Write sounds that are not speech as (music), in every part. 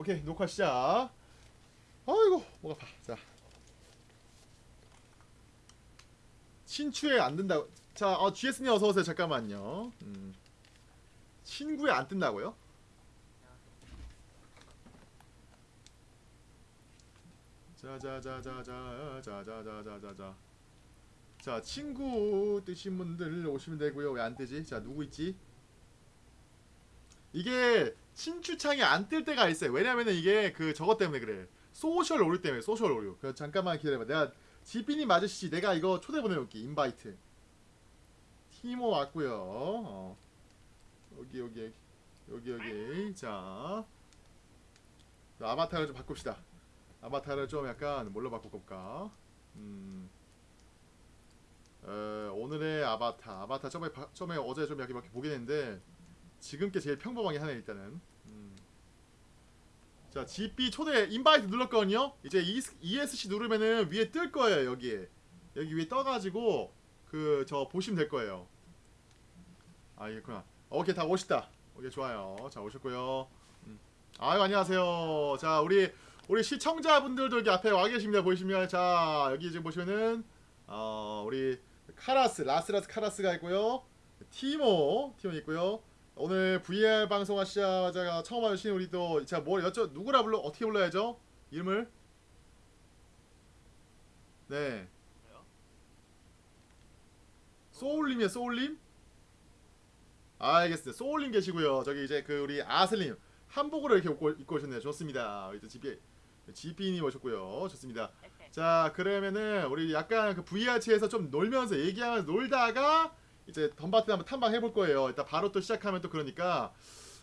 오케이 녹화 시작. 아이고 목 아파. 자 친추에 안 뜬다고. 자 어, GS님 어서 오세요. 잠깐만요. 음. 친구에 안 뜬다고요? 자자자자자자자자자자자. 자 친구 뜨신 분들 오시면 되고요. 왜 안 뜨지? 자 누구 있지? 이게 친추창이 안 뜰 때가 있어요. 왜냐면은 이게 그 저것 때문에 그래. social 오류 때문에 social 오류. 그 잠깐만 기다려봐. 내가 지빈이 맞으시지. 내가 이거 초대 보내볼게. invite. 티모 왔고요. 어. 여기 여기 여기 여기. 자 아바타를 좀 바꿉시다. 아바타를 좀 약간 뭘로 바꿔볼까? 음. 어, 오늘의 아바타. 아바타 처음에 바- 처음에 어제 좀 이렇게 막 보긴 했는데 지금 게 제일 평범하게 하네 일단은. 음. 자, GP 초대 인바이트 눌렀거든요. 이제 ES- ESC 누르면은 위에 뜰 거예요 여기에. 여기 위에 떠가지고 그 저 보시면 될 거예요. 아 이겠구나. 오케이 다 오셨다. 오케이 좋아요. 자 오셨고요. 음. 아유 안녕하세요. 자 우리 우리 시청자분들도 여기 앞에 와 계십니다. 보이시면 자 여기 지금 보시면은 어 우리 카라스 라스라스 카라스가 있고요. 티모 티모 있고요. 오늘 VR 방송 하시자마자 처음 와주신 우리 또 제가 뭘 여쭤 누구라 불러 어떻게 불러야죠? 이름을? 네. 소울님이요 소울님? 알겠습니다. 소울님 계시고요. 저기 이제 그 우리 아슬님 한복으로 이렇게 입고, 입고 오셨네요. 좋습니다. 이제 GP GP님 오셨고요. 좋습니다. 자 그러면은 우리 약간 그 VR체에서 좀 놀면서 얘기하면서 놀다가 이제 덤바트 한번 탐방 해 볼 거예요. 일단 바로 또 시작하면 또 그러니까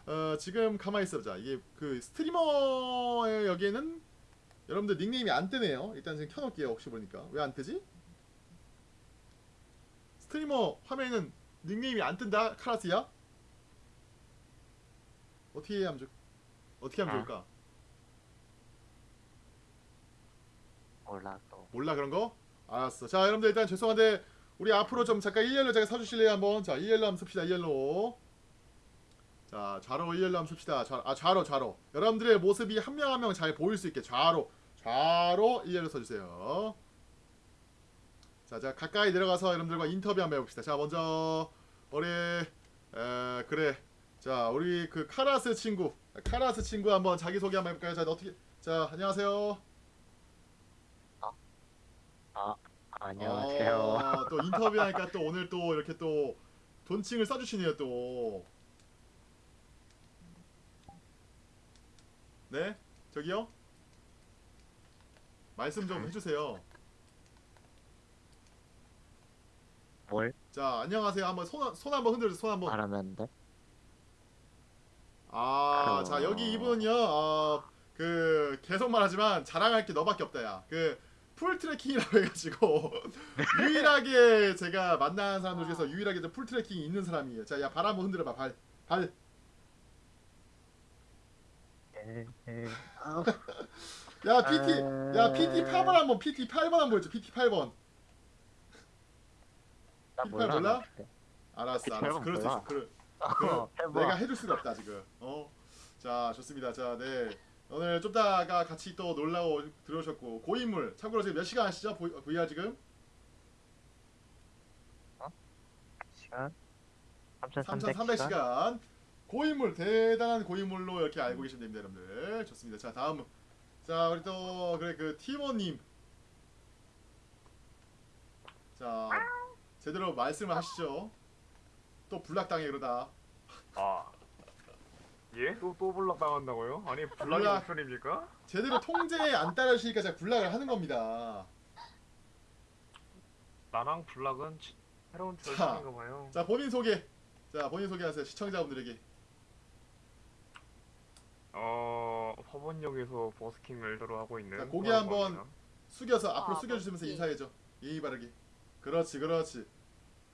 어, 지금 가만히 있어보자. 이게 그 스트리머의 여기에는 여러분들 닉네임이 안 뜨네요. 일단 지금 켜놓을게요. 혹시 보니까 왜 안 뜨지? 스트리머 화면에는 닉네임이 안 뜬다. 카라스야? 어떻게 하면 좋? 어떻게 하면 아. 좋을까? 몰라 또 몰라 그런 거? 알았어. 자 여러분들 일단 죄송한데 우리 앞으로 좀 잠깐 1열로 제가 서주실래요 한번? 자 1열로 한번 씁시다 1열로. 자 좌로 1열로 한번 씁시다. 좌, 아 좌로 좌로. 여러분들의 모습이 한 명 한 명 잘 보일 수 있게 좌로 좌로 1열로 써주세요. 자, 자 가까이 내려가서 여러분들과 인터뷰 한번 해봅시다. 자 먼저 우리 에, 그래. 자 우리 그 카라스 친구 카라스 친구 한번 자기 소개 한번 해볼까요? 자 어떻게 자 안녕하세요. 안녕하세요 어, 또 인터뷰하니까 또 오늘 또 이렇게 또 돈칭을 써주시네요 또. 네, 저기요. 말씀 좀 해주세요. 뭘 자, 안녕하세요. 한번 손, 손 한번 흔들어주세요. 손 한번. 돼? 아, 어. 자 여기 이분은요. 어, 그 계속 말하지만 자랑할 게 너밖에 없다야. 그 full tracking이라고 (laughs) 해가지고 (laughs) 유일하게 제가 만난 사람들 중에서 유일하게 좀 full tracking이 있는 사람이에요. 자, 야 발 한번 흔들어봐. 발, 발. 야 PT, 야 PT 8번 한번 PT 8번 한번 보여줘. PT 8번. 나피 몰라. 알았어, PT 알았어. 8번 그럴 수 있어. 그럴, 어, 해봐 내가 해줄 수가 없다 지금. 어. 자 좋습니다. 자 네. 오늘 좀 다가 같이 또 놀라고 들어오셨고 고인물 참고로 지금 몇 시간 하시죠? 보- VR 지금? 시간? 3,300 3300시간? 시간. 고인물 대단한 고인물로 이렇게 알고 계시면 됩니다 여러분들. 좋습니다. 자 다음. 자 우리 또 그래 그 티모님. 자 제대로 말씀을 하시죠. 또 불락당해 그러다. 아 예? 또, 또 블락 당한다고요? 아니 블락이 블락. 옵션입니까? 제대로 통제에 안 따르시니까 제가 불락을 하는 겁니다 나랑 블락은 치- 새로운 자. 절친인가 봐요 자 본인 소개 자 본인 소개하세요 시청자분들에게 어... 화번역에서 버스킹 웰더로 하고 있는 자, 고개. 한번 숙여서 앞으로 아, 숙여주시면서 그렇지. 인사해줘 예의 바르게 그렇지 그렇지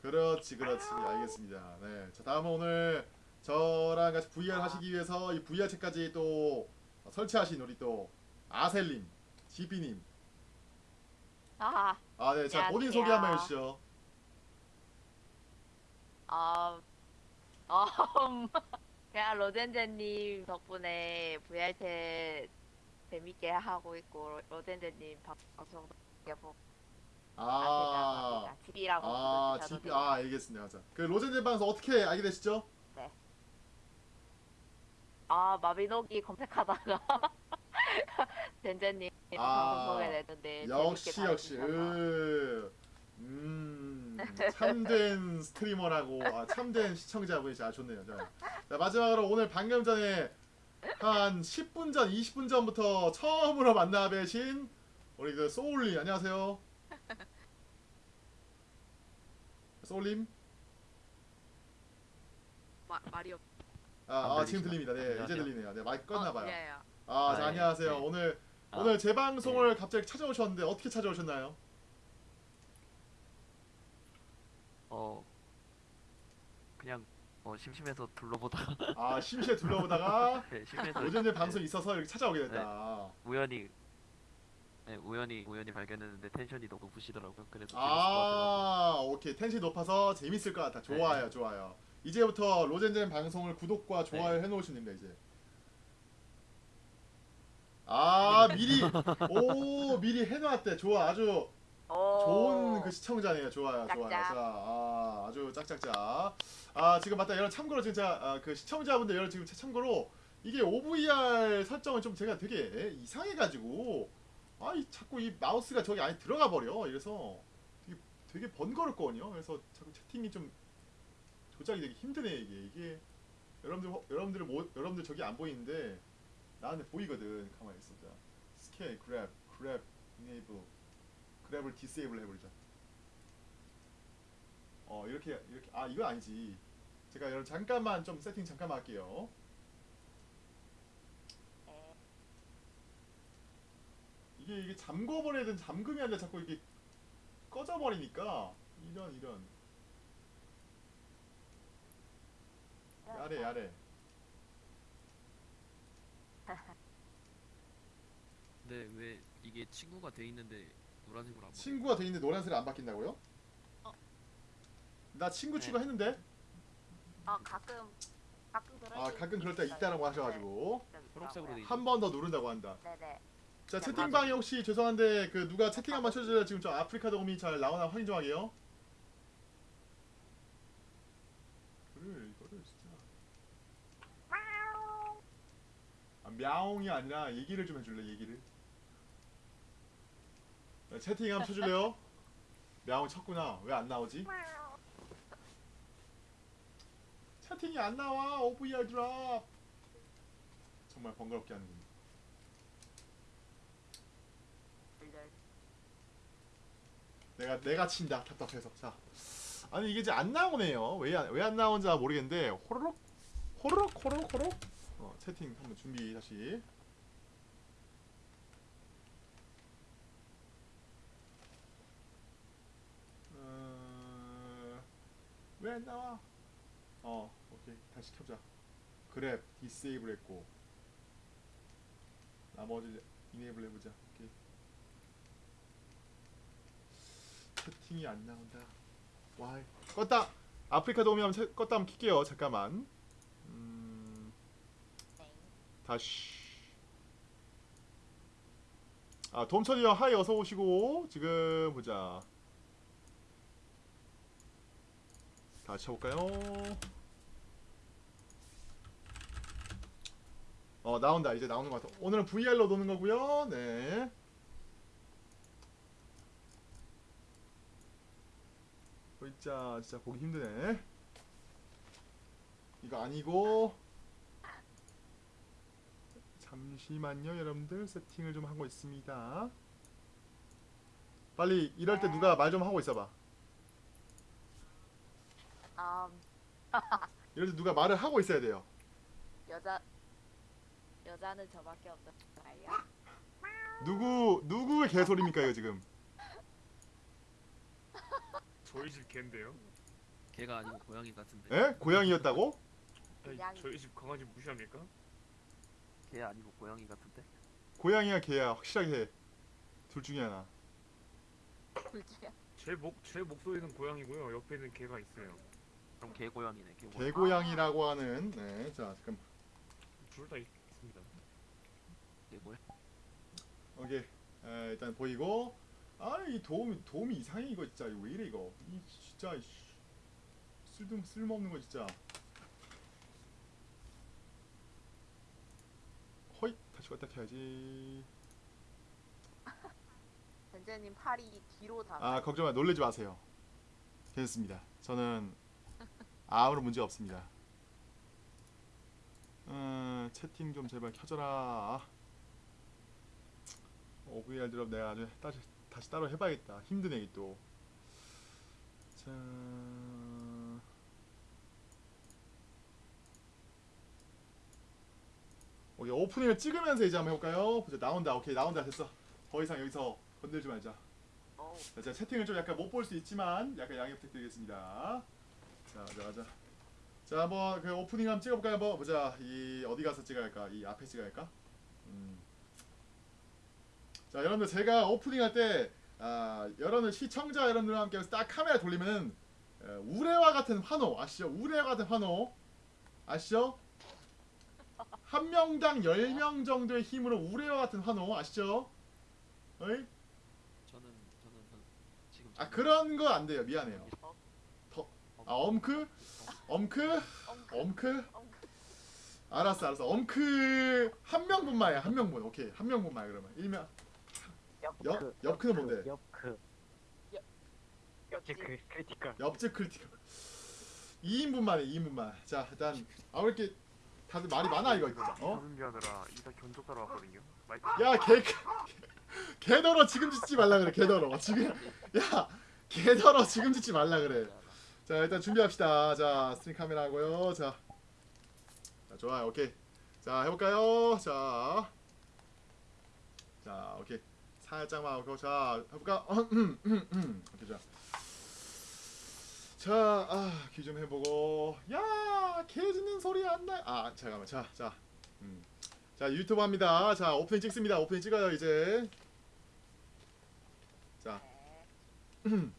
그렇지 그렇지 알겠습니다 네 자 다음은 오늘 저랑 같이 VR 하시기 위해서 이 VR 책까지 또 설치하신 우리 또 아셀님 지피님 아, 아 네 자 본인 안녕하세요. 소개 한번 해주시죠 아, 아, (laughs) 음, 그냥 로젠제님 덕분에 VR챗 재밌게 하고 있고 로젠제님 방송 보고 아, 아, 돼요. 아, 알겠습니다. 자, 그 로젠제 방송 어떻게 알게 되시죠? 아 마비노기 검색하다가 (laughs) 젠제님 아, 방송 보게 됐는데 역시 역시. 으, 음, 참된 스트리머라고, 아, 참된 시청자분이 아 좋네요. 자, 자, 마지막으로 오늘 방금 전에 한 10분 전, 20분 전부터 처음으로 만나 뵈신 우리 그 소울님 안녕하세요. 소울님, 마, 말이 없. 아, 아안 지금 들립니다. 네, 이제 안녕하세요. 들리네요. 네, 마이크 껐나봐요. 예, 예. 아, 자, 아, 안녕하세요. 네. 오늘 아, 오늘 제 방송을 갑자기 찾아오셨는데 어떻게 찾아오셨나요? 어 그냥 어 심심해서 둘러보다가 아, 심시에 둘러보다가 (laughs) 네, 심심해서 오전에 방송 이 있어서 이렇게 찾아오게 됐다. 우연히 네, 우연히 우연히 발견했는데 텐션이 너무 높으시더라고요. 그래서 재밌을 것 같아서 아, 오케이. 텐션이 높아서 재밌을 것 같아. 좋아요, 좋아요. 이제부터 로젠젠 방송을 구독과 좋아요 해놓으시면 됩니다, 이제. 아, 미리, 오, 미리 해놨대. 좋아, 아주 오. 좋은 그 시청자네요. 좋아요, 좋아요. 자, 아, 아주 짝짝짝. 아, 지금 맞다. 여러분 참고로 진짜 아, 그 시청자분들 여러분 지금 참고로 이게 OVR 설정은 좀 제가 되게 이상해가지고 아, 이 자꾸 이 마우스가 저기 안에 들어가 버려. 이래서 되게 되게 번거롭거든요. 그래서 자꾸 채팅이 좀 조작이 되게 힘드네 이게 이게 여러분들 호- 여러분들 뭐 여러분들 저기 안 보이는데 나한테 보이거든. 가만히 있어. 자, 스캔, grab, grab, enable. grab을 disable 해버리자. 어 이렇게 이렇게 아 이거 아니지. 제가 여러분 잠깐만 좀 세팅 잠깐만 할게요. 네. 이게 이게 되는 잠금이 아니라 자꾸 이게 꺼져버리니까 이런 이런 야래 야래. 근데 왜 이게 친구가 돼 있는데 노란색으로 안? 친구가 돼 있는데 노란색이 안 바뀐다고요? 나 친구 네. 추가했는데 아 가끔 가끔 그럴 아수 가끔 그럴 때. 있다라고 하셔가지고 네, 좀 초록색으로 돼 있는 한번 더 누른다고 한다. 네네. 자 네, 채팅방에 혹시 죄송한데 그 누가 채팅 한번 쳐주세요. 지금 저 아프리카 도움이 잘 나오나 확인 좀 하게요. 이거를 이거를 진짜 мя옹이 아니라 얘기를 좀 해줄래 얘기를? 네, 채팅 한번 쳐줄래요? мя옹 쳤구나. 왜 안 나오지? 채팅이 안 나와 오브이어 드랍 정말 번거롭게 하는군 내가 내가 친다. 답답해서. 자. 아니 이게 이제 안 나오네요. 왜 안 왜 안 나온지 모르겠는데 호로록 호로록 호로록 호로록? 채팅 한번 준비 다시 어, 왜안 나와 어 오케이 다시 켜자 그랩 디세이블 했고 나머지 이네이블 해보자 오케이 채팅이 안 나온다. 와, 껐다. 아프리카 도움이 한번 채- 껐다 한번 킬게요. 잠깐만. 음, 다시. 아, 돔천이 형 하이 어서 오시고 지금 보자. 다시 쳐볼까요? 어 나온다 이제 나오는 것 같아. 오늘은 VR로 노는 거고요. 네. 진짜 진짜 보기 힘드네. 이거 아니고 잠시만요, 여러분들 세팅을 좀 하고 있습니다. 빨리 이럴 때 누가 말 좀 하고 있어봐. 음, (laughs) 이럴 때 누가 말을 하고 있어야 돼요. 여자 여자는 저밖에 없잖아요. 누구 누구의 개소리입니까 이거 지금? (laughs) 저희 집 개인데요. 걔가 아니고 고양이 같은데. 에? 고양이였다고? 아니, 저희 집 강아지 무시합니까? 걔 아니고 고양이 같은데. 고양이야 개야 확실하게 해. 둘 중에 하나. 둘 중에 제목 제 목소리는 고양이고요. 옆에는 개가 있어요. 그럼 개 고양이네. 개 고양. 개고양이라고 하는 네 자 잠깐 둘 다 있습니다. 개 고양. 오케이 에, 일단 보이고 아이 도움 도움이 이상해 이거 진짜 이거 왜 이래 이거 이 진짜 이 씨. 쓸데 쓸모없는 거 진짜 허이 다시 갖다 켜야지. 젠제님 팔이 뒤로 다. 아 걱정 마. 놀라지 마세요. 괜찮습니다. 저는 아무런 문제 없습니다. 음, 채팅 좀 제발 켜져라. OVR 드롭 내가 아주 다시, 다시 따로 해봐야겠다. 힘드네 또. 자... 오케이 오프닝을 찍으면서 이제 한번 해볼까요? 보자 나온다 오케이 나온다 됐어 더 이상 여기서 건들지 말자 자, 제가 채팅을 좀 약간 못 볼 수 있지만 약간 양해 부탁드리겠습니다. 자, 자, 자. 자, 한번 그 오프닝 한번 찍어볼까요? 한번 보자. 이 어디 가서 찍어야 할까? 이 앞에 찍어야 할까? 음. 자, 여러분들 제가 오프닝 할때 아, 여러분들 시청자 여러분들과 함께 딱 카메라 돌리면은 에, 우레와 같은 환호 아시죠? 우레와 같은 환호 아시죠? 한 명당 열명 정도의 힘으로 우레와 같은 환호 아시죠? 어이? 저는 저는 저, 지금. 아 그런 거 안 돼요 미안해요 어, 아 엄크 엄크 엄크. 알았어 알았어 엄크 한 명분만이야 한 명분 오케이 한 명분만 그러면 일명 옆크. 옆- 옆크는 뭔데? 옆크. 옆집. 그 크리티컬. 옆집 크리티컬 2인분만에 2인분만 자 일단 아왜 이렇게 다들 말이 많아 이거 어? 하는 게 아니라 이다 견적 따러 왔거든요. 마이크. 야 개 (laughs) 개더러 지금 짓지 말라 그래 개더러. 지금 (laughs) 야 개더러 지금 짓지 말라 그래. 자 일단 준비합시다. 자 스트링 카메라 하고요. 자, 자 좋아요. 오케이. 자 해 볼까요? 자, 자 오케이. 살짝만 하고 자 해 볼까? 오케이 자 자 아 귀 좀 해보고. 야 개 짖는 소리 안 나 아 잠깐만. 자 자. 음. 자 유튜브 합니다. 자 오프닝 찍습니다. 오프닝 찍어요 이제. 자. (clears throat)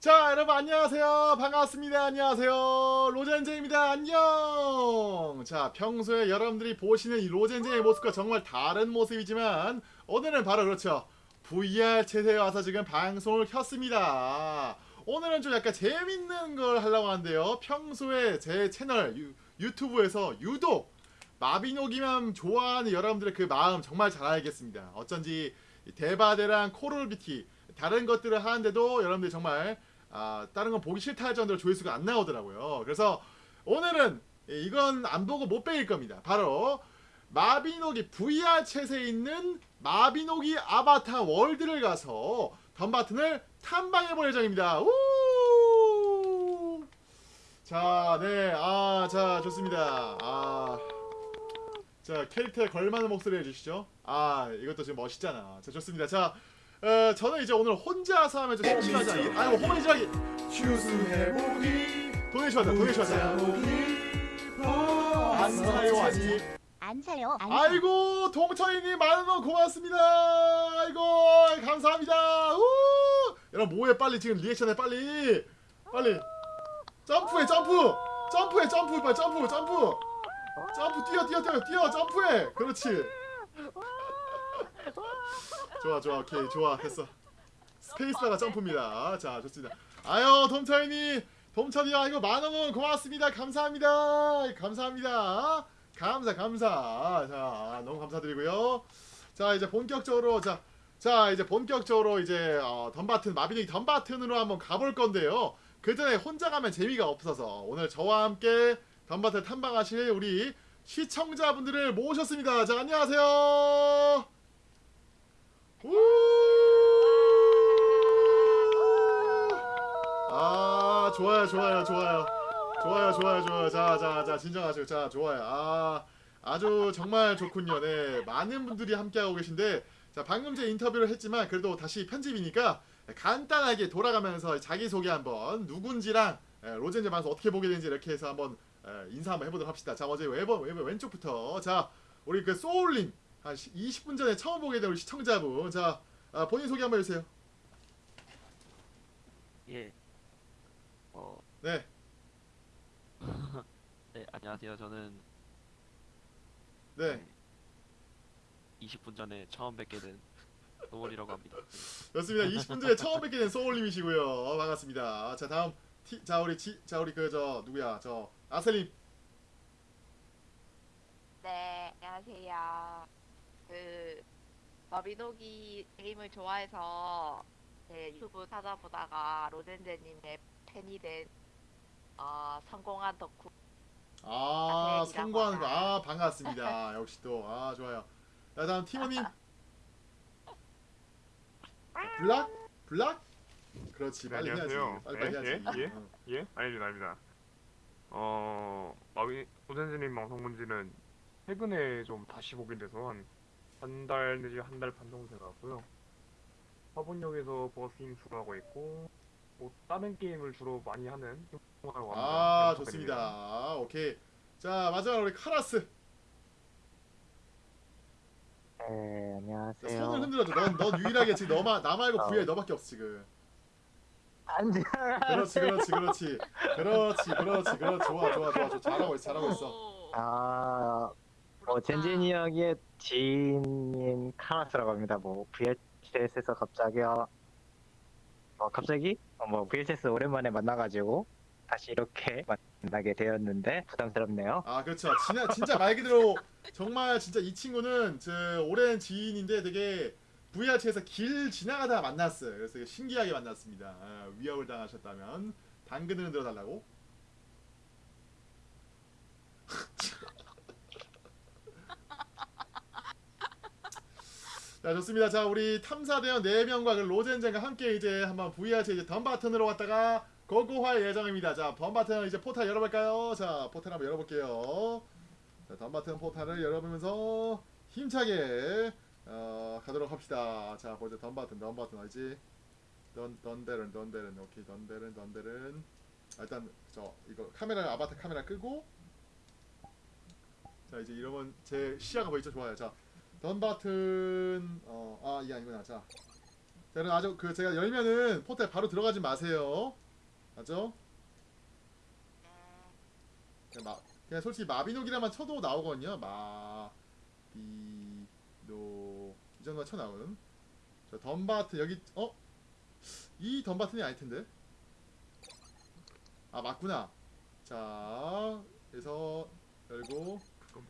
자 여러분 안녕하세요. 반갑습니다. 안녕하세요. 로젠제입니다. 안녕! 자 평소에 여러분들이 보시는 이 로젠제의 모습과 정말 다른 모습이지만 오늘은 바로 그렇죠 VR 채세에 와서 지금 방송을 켰습니다 오늘은 좀 약간 재밌는 걸 하려고 하는데요 평소에 제 채널 유, 유튜브에서 유독 마비노기만 좋아하는 여러분들의 그 마음 정말 잘 알겠습니다 어쩐지 이 데바데랑 코롤비티 다른 것들을 하는데도 여러분들이 정말 아, 다른 건 보기 싫다 할 정도로 조회수가 안 나오더라고요. 그래서 오늘은 이건 안 보고 못 빼길 겁니다. 바로 마비노기 VR 챗에 있는 마비노기 아바타 월드를 가서 덤바튼을 탐방해 볼 예정입니다. 우! 자, 네, 아, 자, 좋습니다. 아, 자, 캐릭터에 걸맞는 목소리 해주시죠. 아, 이것도 지금 멋있잖아. 자, 좋습니다. 자, 어, 저는 이제 오늘 혼자서 하면 좀 심심하지? 아이고 호메이지하기 추수해보기 도네이션 하자 도네이션 하자 안 사요 아직 안 사요. 안 사. 아이고 동철이님 만원 고맙습니다. 아이고 감사합니다. 우! 여러분 뭐해 빨리. 지금 리액션해 빨리. 빨리. 점프해 점프. 점프해 점프. 빨리 점프 점프. 점프 뛰어 뛰어 뛰어 뛰어. 점프해. 그렇지. 좋아 좋아. 오케이 좋아. 됐어. 스페이스바가 점프입니다. 자 좋습니다. 아유 돔철이님 돔철이 아 이거 만원원 고맙습니다. 감사합니다. 감사합니다 감사 감사. 자 너무 감사드리고요. 자 이제 본격적으로 자, 자 이제 본격적으로 이제 어, 덤바튼 마비닉 덤바튼으로 한번 가볼 건데요. 그 전에 혼자 가면 재미가 없어서 오늘 저와 함께 덤바튼 탐방하실 우리 시청자분들을 모셨습니다. 자 안녕하세요. 우! 아 좋아요 좋아요 좋아요 좋아요 좋아요 좋아요. 자 자 자 진정하시고 자 좋아요. 아 아주 정말 좋군요. 네 많은 분들이 함께하고 계신데 자 방금 제 인터뷰를 했지만 그래도 다시 편집이니까 간단하게 돌아가면서 자기소개 한번 누군지랑 에, 로젠제 방송 어떻게 보게 되는지 이렇게 해서 한번 에, 인사 한번 해보도록 합시다. 자 먼저 왼, 왼, 왼쪽부터. 자 우리 그 소울님 한 20분 전에 처음 보게 된 우리 시청자분. 자 아, 본인 소개 한번 해주세요. 예. 네. (laughs) 네 안녕하세요. 저는 네. 20분 전에 처음 뵙게 된 노월이라고 합니다. 좋습니다. 20분 전에 처음 뵙게 된 소울님이시고요. 어, 반갑습니다. 자 다음 티, 자 우리 지, 자 우리 그 저 누구야 저 아셀님 네, 안녕하세요. 그 마비노기 게임을 좋아해서 제 유튜브 찾아보다가 로젠제님의 팬이 된 어, 성공한 덕후. 아 아셀이라고 성공하는 거 하나. 아 반갑습니다. 역시 또아 좋아요. 자 다음 티모님 (laughs) 블락 블락 그렇지 네, 빨리 해야지 안녕하세요. 빨리 빨리 네, 해야지. 예, 예. 어. 예? 아닙니다, 아닙니다. 어, 마비 소sen스님 방송 본 지는 최근에 좀 다시 보게 돼서 한 한 달 내지 한 달 반 정도 돼가고요. 화분역에서 버스임 주로 하고 있고, 뭐 다른 게임을 주로 많이 하는. 아. 좋습니다. 오케이 자 마지막으로 우리 카라스 네, 자, 안녕하세요. 손을 흔들어줘. 넌, 넌 유일하게 지금 너만 나 말고 어. 부에 너밖에 없어 지금. 안녕하세요. 그렇지 그렇지 그렇지 그렇지 그렇지 그렇지 좋아 좋아 좋아 좋아 잘하고 있어 잘하고 있어. 오, 아, 뭐. 젠진이 형의 지인인 카라스라고 합니다. 뭐 VHS에서 갑자기요. 어, 갑자기 어, 뭐 VHS 오랜만에 만나가지고 다시 이렇게 (laughs) 만나게 되었는데 부담스럽네요. 아 그렇죠. 진짜 진짜 말 그대로 정말 진짜 이 친구는 저 오랜 지인인데 되게 VRC에서 길 지나가다가 만났어요. 그래서 신기하게 만났습니다. 아, 위협을 당하셨다면 당근을 흔들어 달라고. (laughs) 자 좋습니다. 자 우리 탐사대원 4명과 그 로젠젠과 함께 이제 한번 VRC 이제 덤바튼으로 왔다가 고고할 예정입니다. 자 덤바튼 이제 포탈 열어볼까요? 자 포탈 한번 열어볼게요. 자 덤바튼 포탈을 열어보면서 힘차게 어, 가도록 합시다. 자 보자 덤바튼 덤바튼 어디지? 던 던데른 던데른 오케이 던데른 던데른 아, 일단 저 이거 카메라 아바타 카메라 끄고 자 이제 이러면 제 시야가 보이죠 좋아요 자 던바튼 어 아 이게 아니구나. 자. 자, 여러분 아주 그 제가 열면은 포탈 바로 들어가지 마세요. 맞죠? 그냥, 마, 그냥 솔직히 마비노기라만 쳐도 나오거든요. 마비노 이 정도만 쳐 나오는. 저 던바튼 여기 어? 이 던바튼이 아닐 텐데. 아 맞구나. 자 그래서 열고.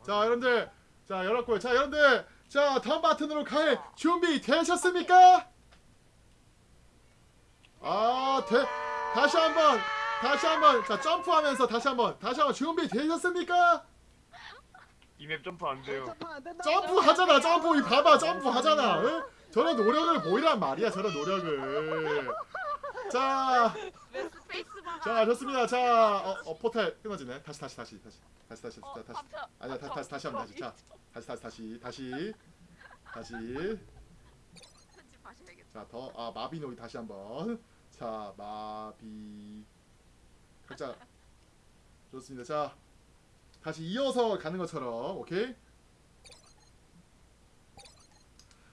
자. 여러분들. 자 열었고요. 자 여러분들 자 다음 버튼으로 갈 준비 되셨습니까? 아 대, 다시 한번 다시 한번 자 점프하면서 다시 한번 다시 한번 준비 되셨습니까? 이 map 점프 안 돼요. 점프 하잖아 점프 이 봐봐 점프 하잖아 응? 저런 노력을 보이란 말이야 저런 노력을 자 왜 스페이스바가 자 좋습니다. 자 어, 어 포탈 끊어지네. 다시 다시 다시 다시. 다시 다시 어, 다시. 깜짝- 아니야 다, 다시 다시 하면 다시 자 다시 다시 다시 다시. 다시. 편집하셔야겠다. 자 더. 아 마비노기 다시 한번. 자 마비. 각자. 좋습니다. 자 다시 이어서 가는 것처럼 오케이?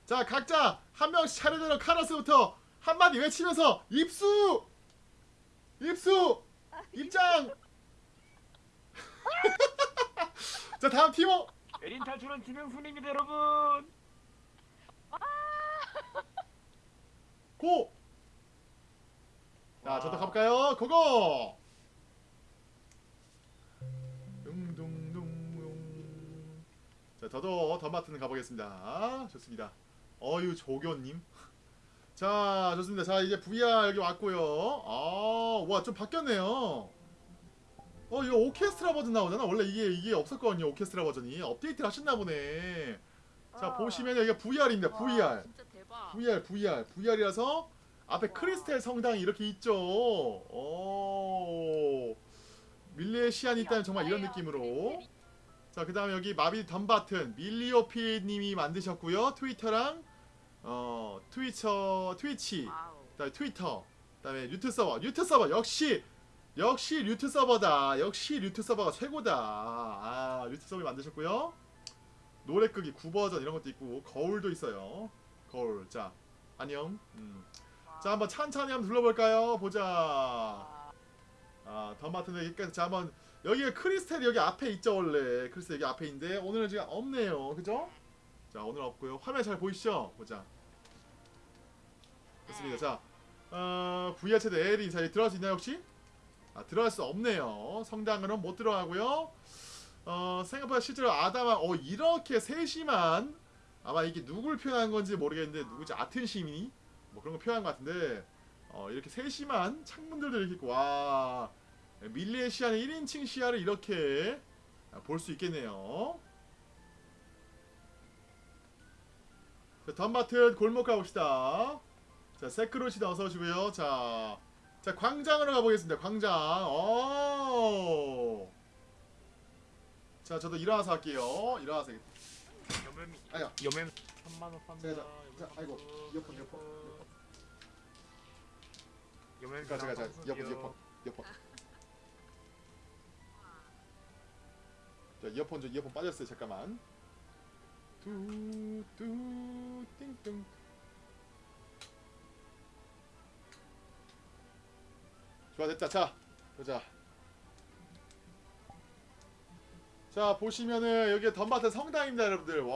자 각자 한 명씩 차례대로 카라스부터 한마디 외치면서 입수 입수 입장 (laughs) 자 다음 팀워 에린 탈출은 김영순입니다, 여러분. 고! 자, 저도 가볼까요? 고고! 자, 저도 덤바튼 가보겠습니다. 좋습니다. 어유 조교님. 자, 좋습니다. 자, 이제 VR 여기 왔고요. 아, 와, 좀 바뀌었네요. 어, 이거 오케스트라 버전 나오잖아. 원래 이게 이게 없었거든요. 오케스트라 버전이 업데이트를 하셨나 보네. 자, 어. 보시면 여기가 VR입니다. 와, VR. 대박. VR, VR, VR이라서 앞에 와. 크리스텔 성당이 이렇게 있죠. 오, 밀레시안이 있다면 정말 이런 느낌으로. 자, 그 다음에 여기 마비 덤바튼 밀리오피님이 만드셨고요. 트위터랑 어 트위처, 트위치. 그다음에 트위터, 그다음에 류트 서버, 류트 서버 역시 역시 류트 서버다. 역시 류트 서버가 최고다. 아, 류트 서버 만드셨고요. 노래 끄기 9버전 이런 것도 있고 거울도 있어요. 거울. 자, 안녕. 음. 자, 한번 찬찬히 한번 둘러볼까요? 보자. 와. 아 던바튼 여기까지 자 한번 여기가 크리스탈이 여기 앞에 있죠 원래 크리스탈 여기 앞에 있는데 오늘은 지금 없네요 그죠? 자 오늘 없고요. 화면 잘 보이시죠? 보자. 좋습니다. 자 어, VR 채도 L 인사에 들어갈 수 있나요 혹시? 아 들어갈 수 없네요. 성당으로는 못 들어가고요. 어 생각보다 실제로 아담아 어 이렇게 세심한 아마 이게 누굴 표현한 건지 모르겠는데 누구지? 아튼 시민이? 뭐 그런 거 표현한 것 같은데 어 이렇게 세심한 창문들도 이렇게 있고 와 밀리의 시야는 1인칭 시야를 이렇게 볼 수 있겠네요 자 덤바튼 골목 가봅시다 자 세크로시다 어서 오시고요 자, 자 광장으로 가보겠습니다 광장 오. 자 저도 일어나서 할게요 일어나서 아야 여맨 3만 원 팝니다. 자, 자, 아이고, 이어폰, 이어폰, 여맨 자, 제가, 제가, 이어폰, 이어폰, 이어폰. 자, 이어폰 좀 이어폰 빠졌어요. 잠깐만. 뚜뚜 띵띵. 좋아 됐다. 자, 보자. 자 보시면은 여기 덤바트 성당입니다, 여러분들. 와.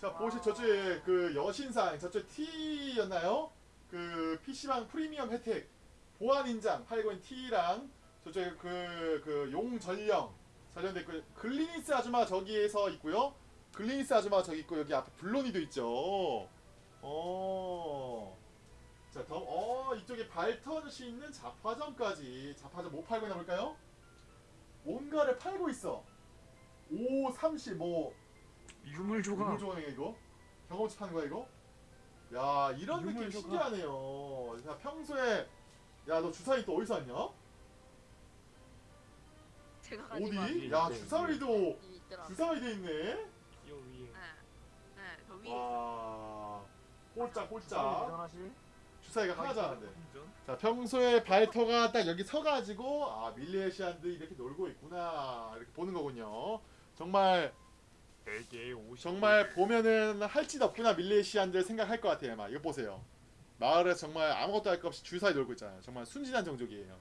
자 보시 저쪽에 그 여신상 저쪽 T였나요? 그 PC방 프리미엄 혜택 보안 인장 팔고 있는 T랑 저쪽에 그 그 용전령 관련됐고 글리니스 아줌마 저기에서 있고요. 글리니스 아줌마 저기 있고 여기 앞에 블로니도 있죠. 어. 자, 더, 어, 이쪽에 발터할 수 있는 자파점까지. 자파점 뭐 팔고 있나 볼까요? 뭔가를 팔고 있어. 5, 30, 뭐, 유물 조각. 유물 조각이야 이거? 경험치 파는 거야 이거? 야 이런 느낌 조각. 신기하네요. 야 평소에 야 너 주사위 또 어디서 왔냐? 제가 가지고 어디? 야 있네. 주사위도 있더라. 주사위 돼 있네. 요 위에. 네, 네, 저 위에 있어. 와 꼴짝 꼴짝? 주사위가 하나잖아데. 자 평소에 발터가 딱 여기 서가지고 아 밀리에시안들 이렇게 놀고 있구나 이렇게 보는 거군요. 정말 4개 50. 정말 보면은 할 짓 없구나 밀레시안들 생각할 것 같아요. 막 이거 보세요. 마을에서 정말 아무것도 할 것 없이 주사위 놀고 있잖아요. 정말 순진한 종족이에요.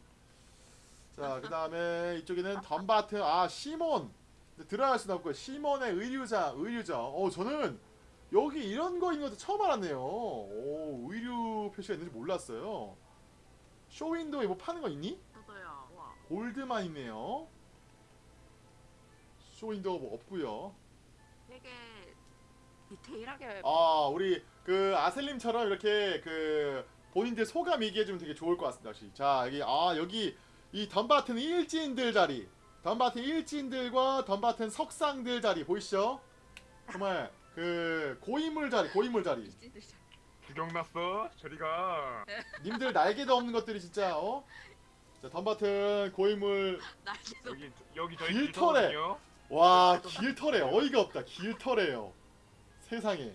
자, 그 다음에 이쪽에는 덤바트, 아 시몬. 들어갈 수는 없고 시몬의 의류장, 의류장. 어, 저는 여기 이런 거 있는 것도 처음 알았네요. 오, 의류 표시가 있는지 몰랐어요. 쇼윈도에 뭐 파는 거 있니? 저도요. 와. 골드만 있네요. 쇼윈도가 뭐 없고요. 되게 디테일하게 아 우리 그 아셀님처럼 이렇게 그 본인들 소감 얘기해주면 되게 좋을 것 같습니다. 역시 자 여기 아 여기 이 덤바튼 일진들 자리, 덤바튼 일진들과 덤바튼 석상들 자리 보이시죠? 정말 그 고인물 자리, 고인물 자리. 일진들 잘- 구경 났어? 저리가. (laughs) 님들 날개도 없는 것들이 진짜 어? 자 덤바튼 고인물 날개도 여기 여기 저희. 길터거든요. 와 길터래 어이가 없다 길터래요 세상에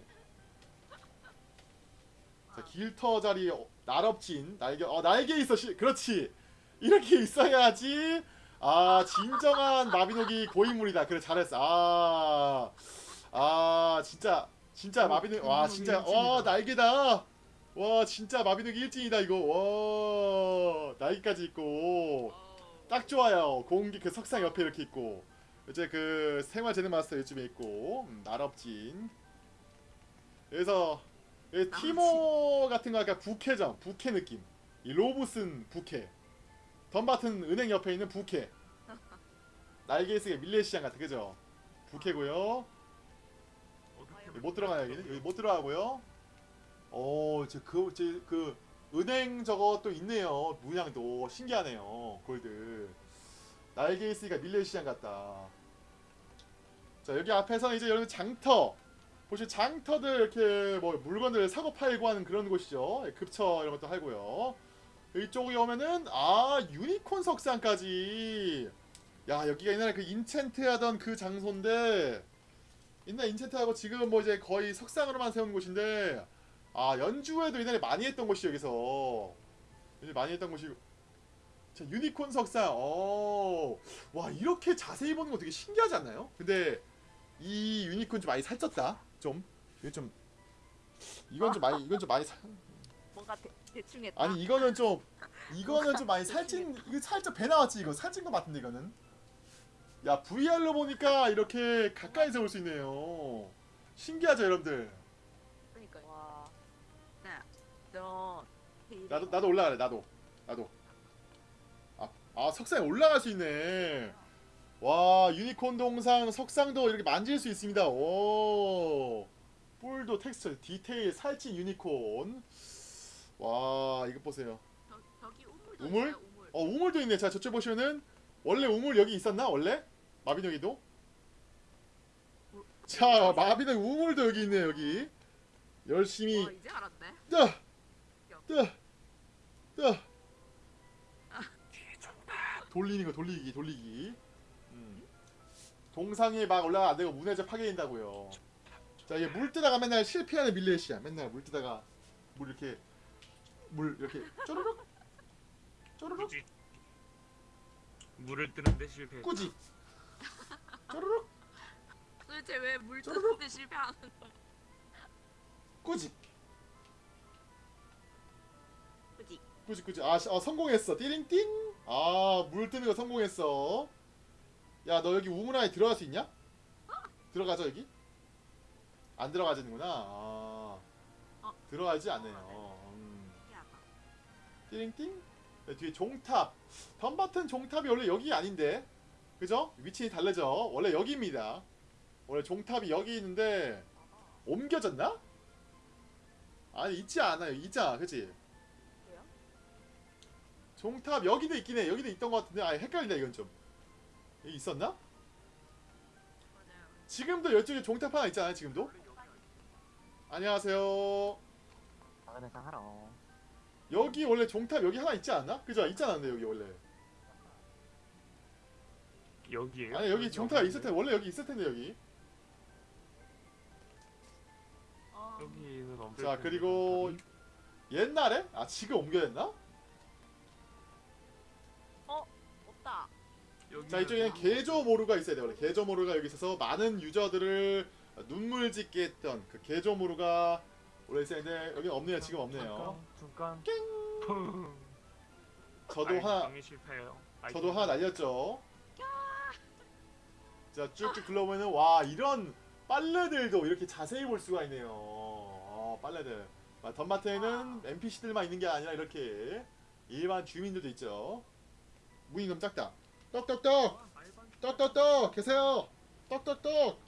자 길터 자리 어, 날업진 날개 어 날개 있어 시, 그렇지 이렇게 있어야지 아 진정한 마비노기 고인물이다 그래 잘했어 아, 아 진짜 진짜 마비노 와 진짜 와 날개다 와 진짜 마비노기 일진이다 이거 와 날개까지 있고. 딱 좋아요. 공기 그 석상 옆에 이렇게 있고 이제 그 생활 재능 마스터 요즘에 있고 음, 날업진. 그래서 이 티모 같은 거 약간 부캐점, 부캐 느낌. 이 로브슨 부캐. 덤바튼 은행 옆에 있는 부캐. 날개스가 밀레시장 같은 그죠? 부캐고요. 못 들어가요 여기는 여기 못 들어가고요. 어, 저그그 은행 저거 또 있네요. 문양도 신기하네요. 골드. 날개 있으니까 밀레 시장 같다. 자 여기 앞에서는 이제 여러분 장터 보시면 장터들 이렇게 뭐 물건들 사고 팔고 하는 그런 곳이죠. 예, 급처 이런 것도 하고요. 이쪽에 오면은 아 유니콘 석상까지. 야 여기가 옛날에 그 enchant 하던 그 장소인데 옛날 enchant하고 지금 뭐 이제 거의 석상으로만 세운 곳인데 아 연주회도 옛날에 많이 했던 곳이 여기서 많이 했던 곳이 자 유니콘 석상 어와 이렇게 자세히 보는 거 되게 신기하지 않나요? 근데 이 유니콘 좀 많이 살쪘다 좀 이거 좀 이건 좀 많이 이건 좀 많이 살 뭔가 대, 대충 했다. 아니 이거는 좀 (laughs) 이거는 좀 많이 살찐 이거 살짝 배 나왔지 이거? 살찐 거 같은데 이거는? 야 VR로 보니까 이렇게 가까이서 볼 수 있네요. 신기하죠 여러분들? 그러니까 와. 네. 저 데일리 나도 나도 올라가래 나도. 나도. 아, 아 석상에 올라갈 수 있네. 와 유니콘 동상 석상도 이렇게 만질 수 있습니다. 오. 뿔도 texture detail 살찐 유니콘 와 이거 보세요 우물도 우물? 있어요, 우물. 어 우물도 있네 자 저쪽 보시면은 원래 우물 여기 있었나 원래 마비노기도 자 마비노기 우물도 여기 있네 여기 열심히 와, 이제 알았네. 뜨! 뜨! 뜨! 돌리는 거 돌리기 돌리기 음. 동상에 막 올라가 안 되고 문해적 파괴된다고요 자 이게 물 뜨다가 맨날 실패하는 밀레시야 맨날 물 뜨다가 물 이렇게 물 이렇게 쪼르륵 쪼르륵 굳이 물을 뜨는데 실패. 꾸지 쪼르륵 도대체 왜물 쪼르륵. 뜨는데 실패하는 거야? 꾸지 그지? 꾸지 꾸지 아, 시- 어, 성공했어 띠링띵 아 물 뜨는 거 성공했어 야 너 여기 우물 안에 들어갈 수 있냐? 들어가죠 여기? 안 들어가지는구나 아, 어. 들어가지 않네요. 띠링띵 네, 뒤에 종탑. 덤바튼 종탑이 원래 여기 아닌데. 그죠? 위치 다르죠? 원래 여기입니다. 원래 종탑이 여기 있는데 옮겨졌나? 아니 있지 않아요. 있잖아. 그치? 종탑 여기도 있긴 해. 여기도 있던 것 같은데. 아 헷갈린다 이건 좀. 여기 있었나? 지금도 이쪽에 종탑 하나 있잖아요 지금도? 안녕하세요. 당근에서 하러. 여기 원래 종탑 여기 하나 있지 않나? 그죠? 있지 않았나 여기 원래 여기에요? 아니 여기 종탑 있을 텐데 원래 여기 있을 텐데 여기 어, 여기는 없을 자 그리고. 옛날에? 아 지금 옮겨졌나? 없다. 여기는 자 이쪽에는 개조모루가 있어야 돼 원래 개조모루가 여기 있어서 많은 유저들을 눈물 짓게 했던 그 개조모루가 원래 있어야 되는데 여기 없네요 지금 없네요 잠깐. 잠깐. 저도 아이, 하나 실패해요. 아이, 저도 하나 날렸죠. 자 쭉쭉 둘러보면은 와 이런 빨래들도 이렇게 자세히 볼 수가 있네요. 어, 빨래들. 아, 덤마트에는 NPC들만 있는 게 아니라 이렇게 일반 주민들도 있죠. 너무 작다. 떡떡떡 떡떡떡 계세요! 떡떡떡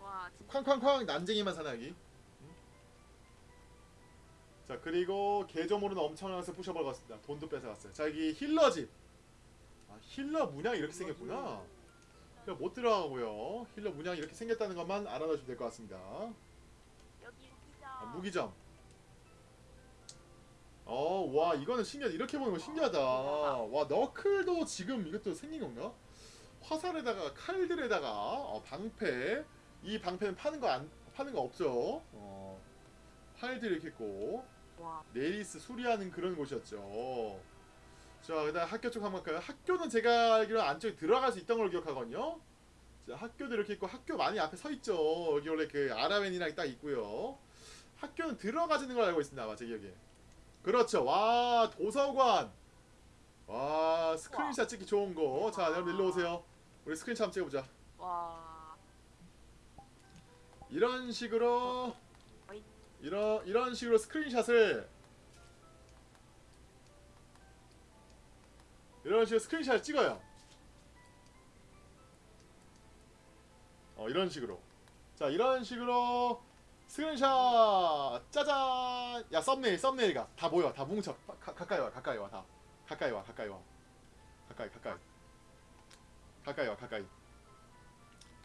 와, 진짜. 쾅쾅쾅! 난쟁이만 사나 여기. 응? 자 그리고 계정으로는 엄청나서 부셔버렸습니다. 돈도 뺏어갔어요. 자 여기 힐러 집. 아, 힐러 문양이 이렇게 생겼구나. 못 들어가고요. 힐러 문양이 이렇게 생겼다는 것만 알아두시면 될 것 같습니다. 아, 무기점. 어 와 이거는 신기하다. 이렇게 보는 거 신기하다. 와 너클도 지금 이것도 생긴 건가? 화살에다가 칼들에다가 어, 방패. 이 방패는 파는 거 안 파는 거 없죠. 어, 활들 이렇게 있고 와, 네리스 수리하는 그런 곳이었죠. 자 그다음 학교 쪽 한번 갈까요? 학교는 제가 알기로 안쪽에 들어갈 수 있던 걸로 기억하거든요. 자 학교도 이렇게 있고 학교 많이 앞에 서 있죠. 여기 원래 그 아란웬이랑 딱 있고요. 학교는 들어가지는 걸 알고 있습니다 아마 제 기억에. 그렇죠. 와 도서관. 와 스크린샷 찍기 좋은 거 자 여러분 일로 오세요. 우리 스크린샷 한번 찍어보자. 와. 이런 식으로 어 이. 이런 이런 식으로 screenshot을 이런 식으로 스크린샷을 찍어요. 어 이런 식으로. 자 이런 식으로 스크린샷. 짜잔! 야 썸네일 썸네일가 다 모여. 다 뭉쳐. 가, 가- 가까이 와 가까이 와 다. 가까이 와 가까이 와. 가까이 가까이. 가까이 와 가까이.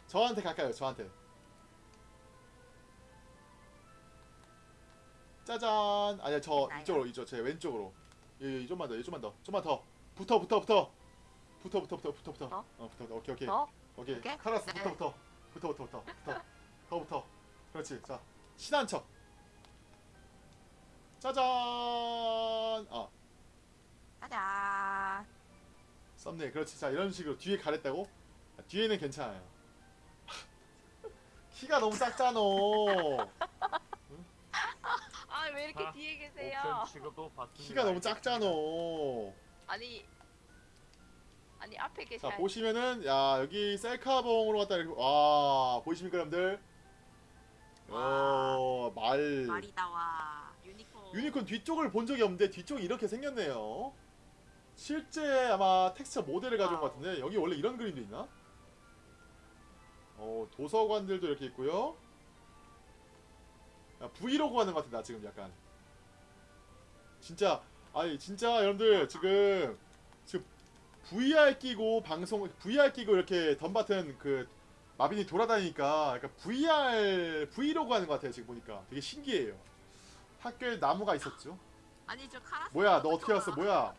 저한테 가까이 와 저한테 짜잔. 아니야 저? 이쪽으로 이쪽 제 왼쪽으로. 예, 예, 좀만 더 예, 좀만 더 좀만 더. 붙어 붙어 붙어. 붙어 붙어 붙어 붙어 붙어. 어? 어 붙어. 오케이 오케이. 어? 오케이. 오케이? 카라스 네. 붙어 붙어. 붙어 붙어 붙어 붙어. 더 붙어. 그렇지. 자 신한 척. 짜잔. 어. 가자. 썸네일. 그렇지. 자 이런 식으로 뒤에 가랬다고? 아, 뒤에는 괜찮아요. (laughs) 키가 너무 작잖아 아 왜 이렇게 아, 뒤에 계세요? 옵션 취급도 받습니다. 키가 너무 작잖아. 아니 아니 앞에 자 계셔. 보시면은 야 여기 셀카봉으로 갔다 이렇게 와 보이십니까 여러분들? 어말 말이다 와. 유니콘. 유니콘 뒤쪽을 본 적이 없는데 뒤쪽이 이렇게 생겼네요. 실제 아마 텍스처 모델을 가져온 것 같은데 여기 원래 이런 그림도 있나? 어 도서관들도 이렇게 있고요. 야, 브이로그 하는 것 같아 나 지금 약간. 진짜 아니 진짜 여러분들 지금 지금 VR 끼고 방송 VR 끼고 이렇게 덤바튼 그 마빈이 돌아다니니까 약간 VR 브이로그 하는 것 같아요 지금 보니까 되게 신기해요. 학교에 나무가 있었죠. 아니 저 카라스. 뭐야 너 어떻게 왔어 뭐야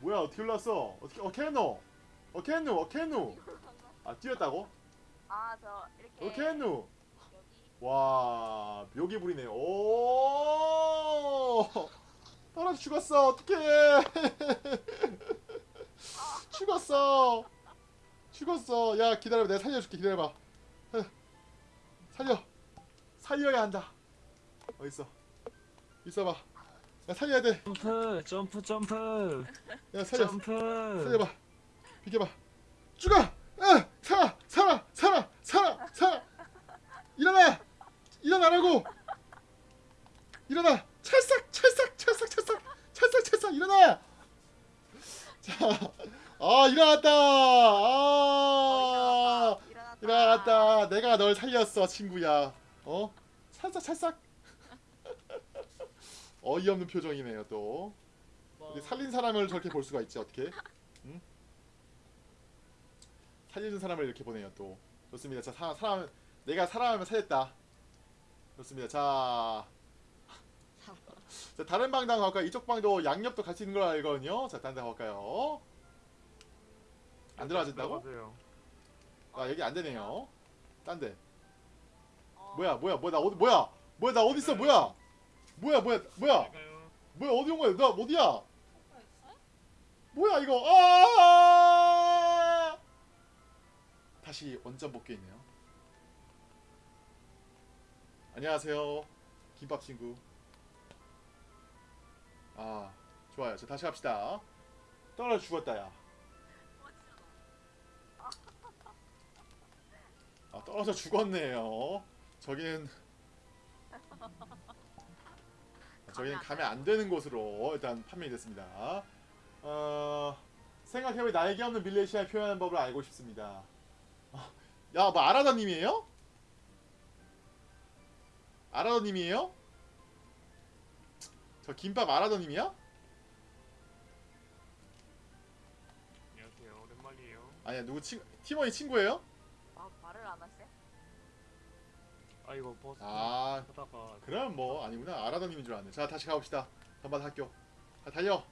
뭐야 어떻게 올랐어 어떻게 어 케누 어 케누 어 케누 아 뛰었다고 아저 이렇게 어 여기 와 묘기 부리네 오! 떨어져 죽었어. 어떡해. (laughs) 죽었어. 죽었어. 야 기다려봐. 내가 살려줄게. 기다려봐. 살려. 살려야 한다. 어딨어. 있어봐. 야 살려야 돼야 점프 점프 점프. 살려. 점프. 살려봐. 비켜봐. 죽어! 아 살아 살아 살아 살아 살아. 일어나 일어나라고! 일어나! 찰싹 찰싹 찰싹 찰싹! 찰싹 찰싹! 일어나! 자아 일어났다! 아 일어났다. 일어났다. 내가 널 살렸어 친구야. 어? 찰싹 찰싹! (laughs) 어이없는 표정이네요 또. 우리 살린 사람을 저렇게 볼 수가 있지 어떻게? 응? 살리는 사람을 이렇게 보네요 또. 좋습니다. 자 사, 사람 내가 사람을 살렸다. 좋습니다. 자, 자 다른 방당 갈까요? 이쪽 방도 양옆도 갈 수 있는 걸 알거든요. 자 다른 데 갈까요? 안 들어가진다고? 아 여기 안 되네요. 딴 데. 어, 뭐야 뭐야 뭐야 나 어디 뭐야 뭐야 나 어디 있어 뭐야 뭐야 뭐야 뭐야 가요. 뭐야 어디 온 거야 나 어디야 뭐야 이거 아 다시 원점 복귀했네요 안녕하세요 김밥 친구 아 좋아요 자 다시 합시다 떨어져 죽었다 야 아, 떨어져 죽었네요 저기는 저희는 가면 안 되는 곳으로 일단 판명이 됐습니다. 어, 생각해보니 나에게 없는 밀레시아를 표현하는 법을 알고 싶습니다. 어, 야, 뭐 아라다님이에요? 아라다님이에요? 저 김밥 아라다님이야? 안녕하세요. 오랜만이에요. 아니야, 누구 친 팀원이 친구예요? 아, 말을 안 하세? 아 이거 버스 아, 하다가 그럼 뭐 아니구나. 아라다님인 줄 알았네. 자, 다시 가봅시다. 덤바 학교. 자, 달려.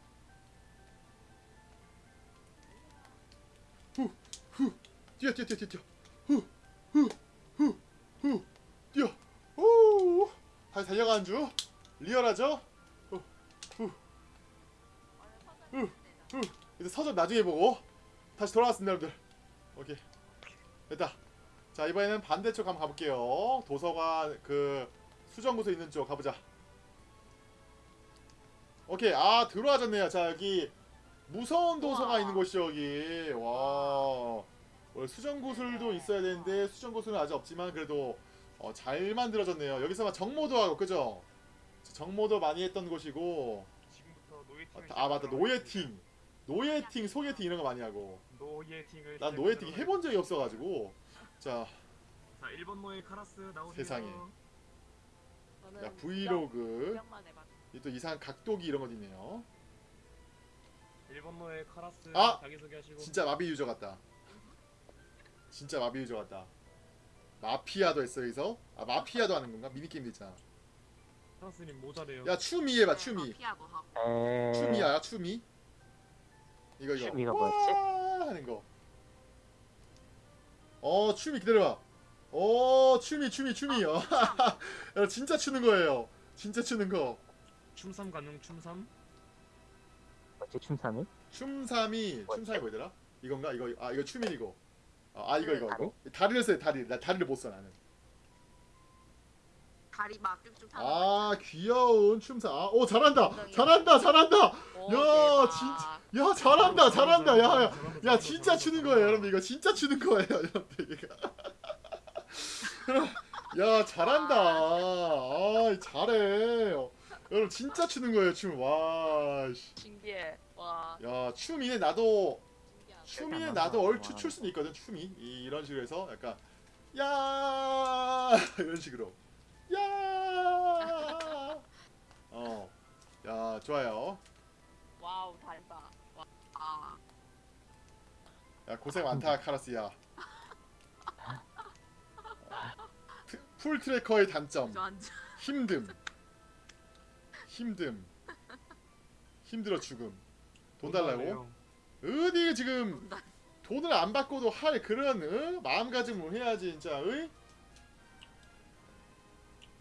후, 후, 뛰어, 뛰어, 뛰어, 뛰어, 뛰어. 후, 후, 후, 후, 뛰어. 후, 다시 달려가는 중. 리얼하죠? 후, 후, 후, 후. 이제 서점 나중에 보고 다시 돌아왔습니다, 여러분들. 오케이, 됐다. 자, 이번에는 반대쪽 한번 가볼게요. 도서관 그 수정구소 있는 쪽 가보자. 오케이 아 들어와졌네요. 자 여기 무서운 도서가. 있는 곳이죠 여기. 와 원래 수정구슬도 있어야 되는데 수정구슬은 아직 없지만 그래도 어, 잘 만들어졌네요. 여기서 막 정모도 하고 그죠? 자, 정모도 많이 했던 곳이고 지금부터 노예팅. 아 맞다 노예팅 노예팅 소개팅 이런 거 많이 하고 노예팅을. 난 노예팅 해본 적이 없어가지고 자 자 1번 노예 카라스 나오세요 세상에. 야, 브이로그 또 이상한 각도기 이런 것도 있네요. 1번 노예 카라스 아! 자기소개하시고 진짜 마비 유저 같다. 진짜 마비 유저 같다. 마피아도 했어 여기서? 아 마피아도 하는 건가? 미니 게임도 있잖아. 카라스님 모자래요 야 추미 해봐 추미. 피하고 하고. 에... 추미야 추미. 이거 이거. 추미가 뭐였지? 와 하는 거. 어 추미 기다려봐. 어 추미 추미 추미. 어, (laughs) 야, 진짜 추는 거예요. 진짜 추는 거. 춤삼 가능 춤삼 뭐지 춤삼이? 춤삼이? 춤삼이 뭐더라? 이건가? 이거 아 이거 추민이고. 아, 아 네, 이거 이거 다리? 이거. 다리를 돼, 다리. 나 다리를 못 써 나는. 다리 막 쭉쭉 타는 아 귀여운 춤사. 아, 오 잘한다. 엉덩이. 잘한다. 잘한다. 오, 야, 대박. 진짜. 야 잘한다. 잘한다. 야, 야. 야 진짜 추는 거예요 여러분 이거 진짜 추는 거예요 여러분들 이거 (laughs) 야 잘한다 아 잘해 여러분 진짜 추는 거예요 춤와야 신기해. 와. 춤이네 나도 신기하다. 춤이네 나도 얼추 출 수는 있거든 춤이. 이- 이 런 식으로 해서 약간 야! (laughs) 이런 식으로. 야어야 (laughs) 좋아요. 와우 달다. 와. 아. 야 고생 많다 카라스야. 트- full tracker의 단점. 힘듦. 힘듦. 힘들어 죽음. 돈 달라고 어디 지금 돈 돈을 안 받고도 할 그런 어? 마음가짐을 해야지 진짜?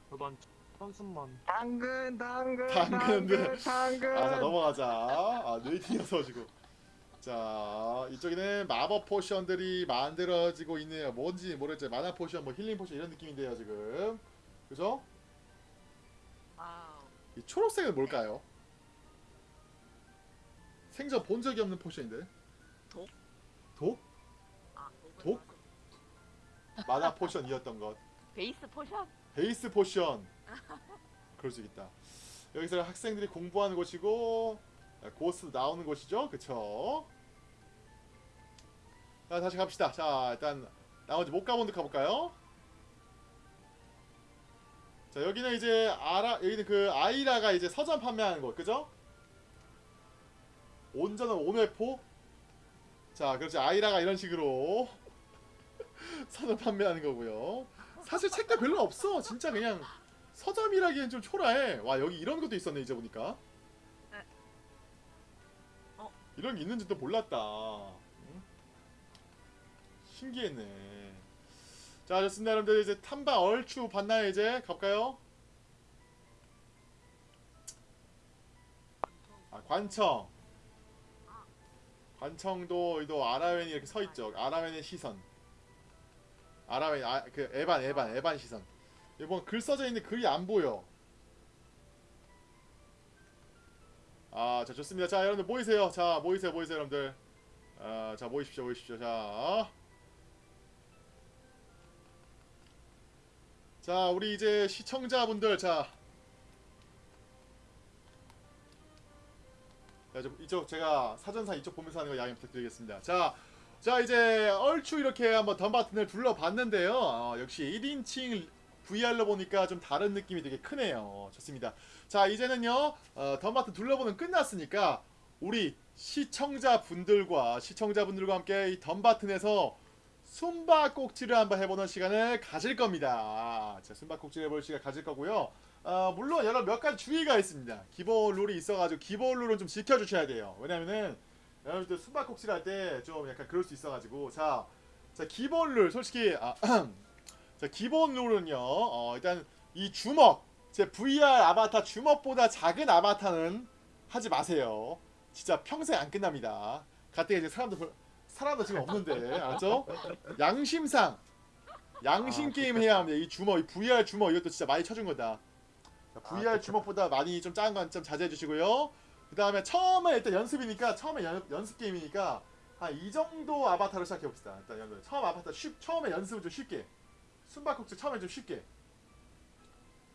저도 한 천순만. 당근 당근. 당근 당근 아, 자 넘어가자. 아, 노예팅이어서 지고. 자, 이쪽에는 마법 potion들이 만들어지고 있네요. 뭔지 모르겠지만 mana potion, 뭐 healing potion 이런 느낌인데요, 지금. 그죠? 이 초록색은 뭘까요? 생전 본 적이 없는 potion인데. 독? 독? 아, 독? mana potion이었던 것. base potion? base potion. (laughs) 그럴 수 있다. 여기서 학생들이 공부하는 곳이고 고스 나오는 곳이죠, 그쵸? 자 다시 갑시다. 자 일단 나머지 못 가본 데 가볼까요? 자 여기는 이제 아라 여기는 그 아이라가 이제 서점 판매하는 곳, 그죠? 온전한 온회포. 자 그렇지 아이라가 이런 식으로 (laughs) 서점 판매하는 거고요. 사실 책도 별로 없어. 진짜 그냥 서점이라기엔 좀 초라해. 와 여기 이런 것도 있었네 이제 보니까. 네. 어? 이런 게 있는지도 몰랐다. 응? 신기했네. 자 좋습니다 여러분들 이제 탐방 얼추 봤나요 이제 갈까요? 아 관청. 관청도 또 아라웬이 이렇게 서 있죠. 아라웬의 시선. 아라웬 아 그 에반 에반 에반 시선. 이번 글 써져 있는 글이 안 보여. 아, 자 좋습니다. 자 여러분들 모이세요. 자 모이세요, 모이세요, 여러분들. 아, 자 모이십시오, 모이십시오. 자, 자 우리 이제 시청자분들 자. 이쪽 제가 사전사 이쪽 보면서 하는 거 양해 부탁드리겠습니다. 자, 자 이제 얼추 이렇게 한번 덤바튼을 둘러봤는데요. 어, 역시 1인칭 VR로 보니까 좀 다른 느낌이 되게 크네요. 좋습니다. 자 이제는요 어, 덤바튼 둘러보는 끝났으니까 우리 시청자분들과 시청자분들과 함께 이 덤바튼에서 숨바꼭질을 한번 해보는 시간을 가질 겁니다. 자 숨바꼭질 해볼 시간 가질 거고요. 어, 물론 여러 몇 가지 주의가 있습니다. 기본 룰이 있어가지고 기본 룰은 좀 지켜주셔야 돼요. 왜냐면은 여러분들 숨바꼭질 할 때 좀 약간 그럴 수 있어가지고 자, 자 기본 룰 솔직히 아, (clears throat) 자 기본 룰은요. 어, 일단 이 주먹 제 VR 아바타 주먹보다 작은 아바타는 하지 마세요. 진짜 평생 안 끝납니다. 가뜩 이제 사람도 별- 사람도 지금 없는데 알았죠? 양심상 양심 아, 게임 해야 합니다. 이 주먹, 이 VR 주먹 이것도 진짜 많이 쳐준 거다. 자, VR 아, 주먹보다 많이 좀 작은 건 좀 자제해 주시고요. 그 다음에 처음에 일단 연습이니까 처음에 연, 연습 게임이니까 한 이 정도 아바타로 시작해 봅시다. 일단 여러분 처음 아바타 쉽 처음에 연습을 좀 쉽게 숨바꼭질 처음에 좀 쉽게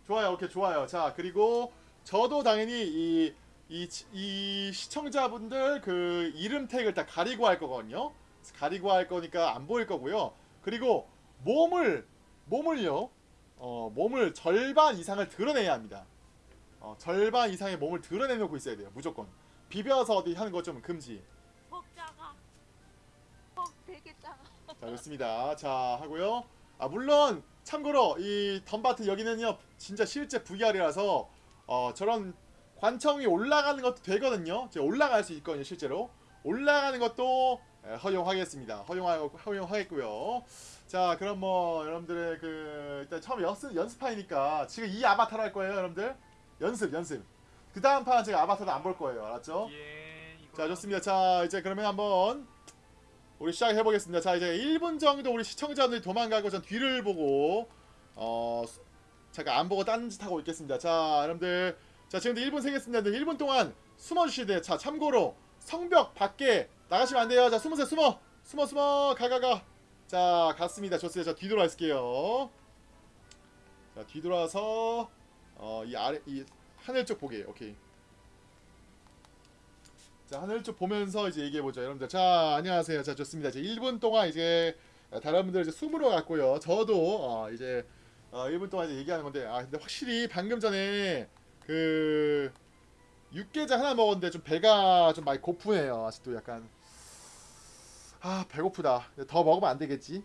좋아요. 오케이 좋아요. 자 그리고 저도 당연히 이 이, 이 시청자분들 그 이름 태그를 다 가리고 할 거거든요. 가리고 할 거니까 안 보일 거고요. 그리고 몸을 몸을요. 어, 몸을 절반 이상을 드러내야 합니다. 어, 절반 이상의 몸을 드러내놓고 있어야 돼요. 무조건. 비벼서 어디 하는 거좀 금지. 퍽 작아. 퍽 되게 작아. 자, 좋습니다. 자, 하고요. 아, 물론 참고로 이 덤바트 여기는요. 진짜 실제 VR이라서 어, 저런 관청이 올라가는 것도 되거든요. 제가 올라갈 수 있거든요, 실제로. 올라가는 것도 예, 허용하겠습니다. 허용하, 허용하겠고요. 자, 그럼 뭐 여러분들의 그 일단 처음 연습 연습판이니까 지금 이 아바타로 할 거예요, 여러분들. 연습, 연습. 그 다음 판 제가 아바타도 안 볼 거예요, 알았죠? 예. 자 좋습니다. 자 이제 그러면 한번 우리 시작해 보겠습니다. 자 이제 1분 정도 우리 시청자분들이 도망가고 전 뒤를 보고 어 잠깐 안 보고 딴 짓 하고 있겠습니다. 자, 여러분들. 자, 지금 1분 세겠습니다. 1분 동안 숨어 주셔야 돼요. 자, 참고로 성벽 밖에 나가시면 안 돼요. 자, 숨으세요. 숨어. 숨어 숨어. 가가 가. 자, 갔습니다. 좋습니다. 자, 뒤돌아 있을게요. 자, 뒤돌아서 어, 이 아래 이 하늘 쪽 보게. 오케이. 자, 하늘 쪽 보면서 이제 얘기해 보죠. 여러분들. 자, 안녕하세요. 자, 좋습니다. 이제 1분 동안 이제 다른 분들 이제 숨으러 갔고요. 저도 어, 이제 어, 1분 동안 이제 얘기하는 건데 아, 근데 확실히 방금 전에 그 육개장 하나 먹었는데 좀 배가 좀 많이 고프네요. 아직도 약간 아, 배고프다. 더 먹으면 안 되겠지?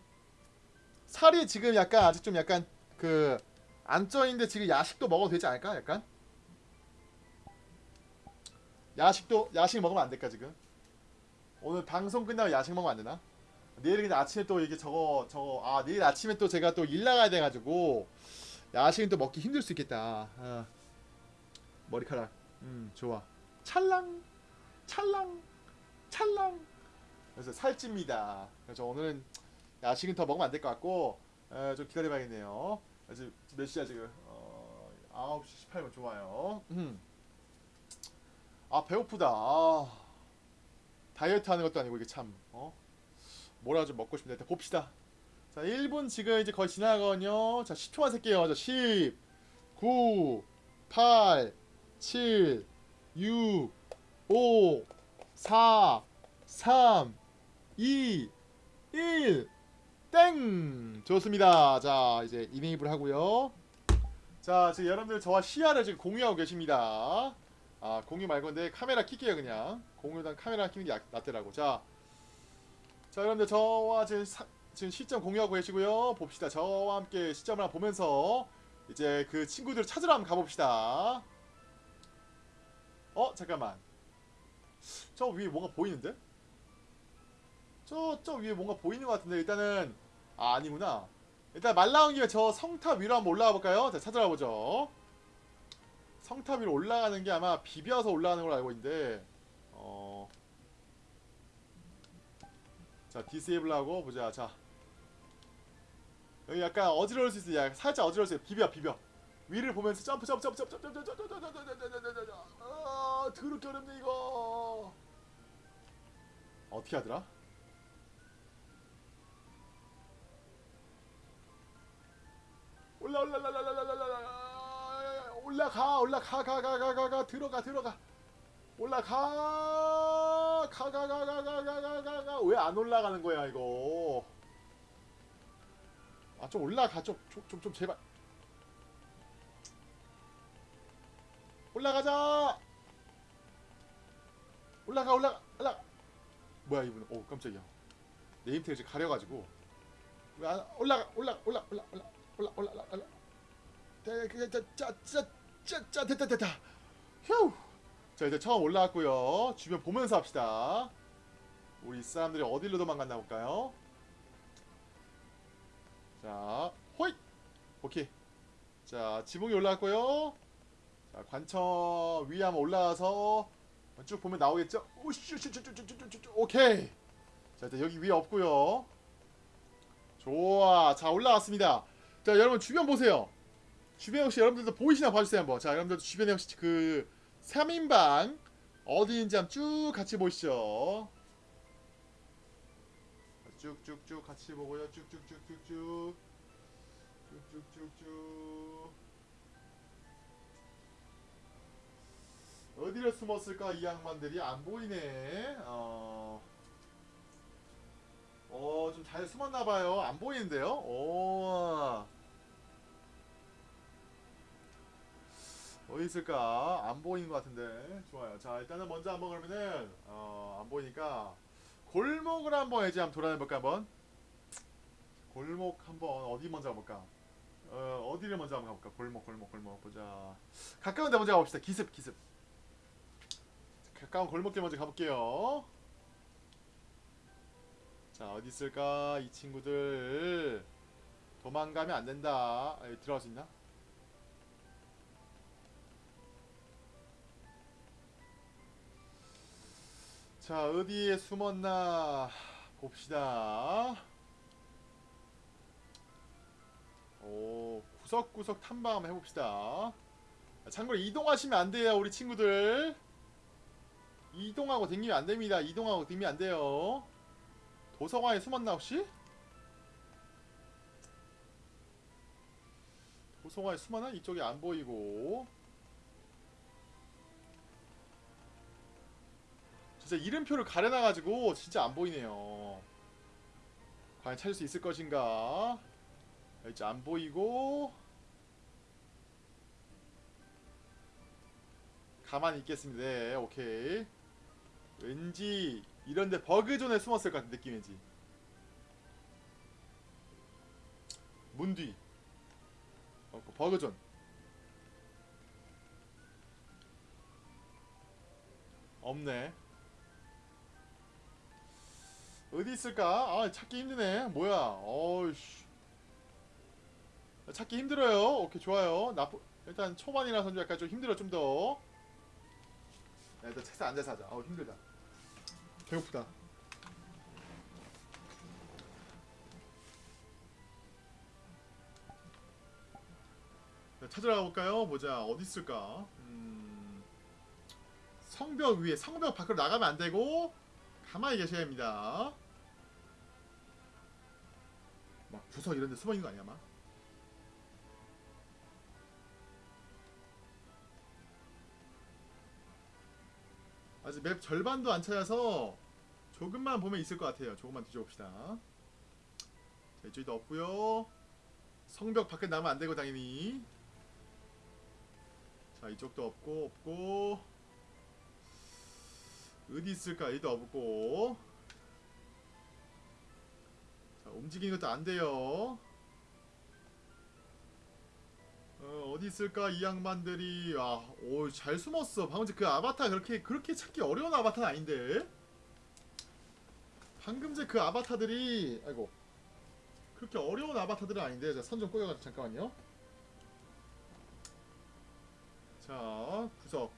살이 지금 약간 아직 좀 약간 그 안 쪄있는데 지금 야식도 먹어도 되지 않을까? 약간 야식도 야식 먹으면 안 될까 지금? 오늘 방송 끝나고 야식 먹으면 안 되나? 내일 근데 아침에 또 이게 저거 저거 아 내일 아침에 또 제가 또 일 나가야 돼가지고 야식은 또 먹기 힘들 수 있겠다. 아. 머리카락 음 좋아 찰랑 찰랑 찰랑 그래서 살찝니다. 그래서 오늘은 야식은 더 먹으면 안 될 것 같고 에, 좀 기다려봐야겠네요. 지금 몇 시야 지금? 어, 9시 18분 좋아요. 음. 아 배고프다. 아, 다이어트 하는 것도 아니고 이게 참 어? 뭐라 좀 먹고 싶은데 일단 봅시다. 자 1분 지금 이제 거의 지나가거든요. 자 10초만 셀게요. 자 10, 9, 8, 7, 6, 5, 4, 3, 2, 1, 땡! 좋습니다. 자, 이제 이네이블 하고요. 자, 지금 여러분들 저와 시야를 지금 공유하고 계십니다. 아, 공유 말고 근데 카메라 킬게요, 그냥. 공유단 카메라 키는 게 약- 낫더라고. 자, 자, 여러분들 저와 지금, 사- 지금 시점 공유하고 계시고요. 봅시다. 저와 함께 시점을 한번 보면서 이제 그 친구들 찾으러 한번 가봅시다. 어, 잠깐만. 저 위에 뭔가 보이는데? 저, 저 위에 뭔가 보이는 것 같은데 일단은 아 아니구나 일단 말 나온 김에 저 성탑 위로 한번 올라가 볼까요? 자 찾아가 보죠 성탑 위로 올라가는 게 아마 비벼서 올라가는 걸로 알고 있는데 어... 자 disable 하고 보자 자 여기 약간 어지러울 수 있어 야 살짝 어지러울 수 있어 비벼 비벼 위를 보면서 점프 점프 점프 점프 점프 점프 점프 점프 점프 점프 점프 점프 점프 아 더럽게 어렵네 이거 어떻게 하더라? 올라 올라 올라 올라 올라 올라 올라 올라가 올라가 가 가 가 가 가 들어가 들어가 올라가 가 가 가 가 가 가 가 가 왜 안 올라가는 거야 이거 아 좀 올라가 좀좀좀 제발 올라가자 올라가 올라가 올라 뭐야 이분 오 깜짝이야 지금 가려가지고 왜 안 올라가 올라 올라 올라 올라 올라 올라 올라 올라 짜짜짜짜 됐다 됐다 휴. 자 이제 처음 올라왔고요. 주변 보면서 합시다. 우리 사람들이 어디로 도망갔나 볼까요? 자 호잇! 오케이. 자 지붕이 올라왔고요. 자 관청 위에 한번 올라와서 쭉 보면 나오겠죠? 오슈슈슈슈슈슈슈 오케이. 자 일단 여기 위에 없고요. 좋아. 자 올라왔습니다. 자 여러분 주변 보세요 주변 혹시 여러분들도 보이시나 봐주세요 한번. 자 여러분들 주변에 혹시 그 3인방 어디인지 한번 쭉 같이 보시죠? 쭉쭉쭉 같이 보고요. 쭉쭉쭉쭉쭉. 쭉쭉쭉쭉. 어디를 숨었을까 이 양반들이? 안 보이네. 어... 어, 좀 잘 숨었나봐요. 안 보이는데요? 오. 어디 있을까? 안 보이는 것 같은데. 좋아요. 자, 일단은 먼저 한번 그러면은, 어, 안 보이니까, 골목을 한번 이제 한번 돌아다녀볼까, 한번? 골목 한번, 어디 먼저 가볼까? 어, 어디를 먼저 한번 가볼까? 골목, 골목, 골목. 보자. 가까운 데 먼저 가봅시다. 기습, 기습. 가까운 골목길 먼저 가볼게요. 자 어디 있을까 이 친구들 도망가면 안 된다 아, 여기 들어갈 수 있나? 자 어디에 숨었나 봅시다 오 구석구석 탐방 해봅시다. 참고로 이동하시면 안 돼요, 우리 친구들. 이동하고 댕기면 안 됩니다. 이동하고 댕기면 안 돼요. 도서관에 숨었나 혹시? 도서관에 숨었나? 이쪽에 안 보이고. 진짜 이름표를 가려놔가지고 진짜 안 보이네요. 과연 찾을 수 있을 것인가? 이제 안 보이고 가만히 있겠습니다. 네, 오케이. 왠지 이런데 버그존에 숨었을 것 같은 느낌이지. 문 뒤. 어, 그 버그존. 없네. 어디 있을까? 아 찾기 힘드네. 뭐야? 어이씨. 찾기 힘들어요. 오케이 좋아요. 나쁘 일단 초반이라서 좀 약간 좀 힘들어 좀 더. 야, 일단 책상 앉아서 하자. 아우 힘들다. 배고프다. 자, 찾으러 가볼까요? 보자 어디 있을까? 음... 성벽 위에 성벽 밖으로 나가면 안 되고 가만히 계셔야 합니다. 막 구석 이런 데 숨어 있는 거 아니야, 막? 아직 맵 절반도 안 찾아서 조금만 보면 있을 것 같아요. 조금만 뒤져봅시다. 자, 이쪽도 없고요. 성벽 밖에 나면 안 되고 당연히. 자, 이쪽도 없고 없고. 어디 있을까? 여기도 없고. 자, 움직이는 것도 안 돼요. 어, 어디 있을까 이 양반들이 아, 오, 잘 숨었어. 방금 전 그 아바타 그렇게 그렇게 찾기 어려운 아바타는 아닌데. 방금 전 그 아바타들이 아이고 그렇게 어려운 아바타들은 아닌데. 자, 선 좀 꼬여가지고 잠깐만요. 자, 구석.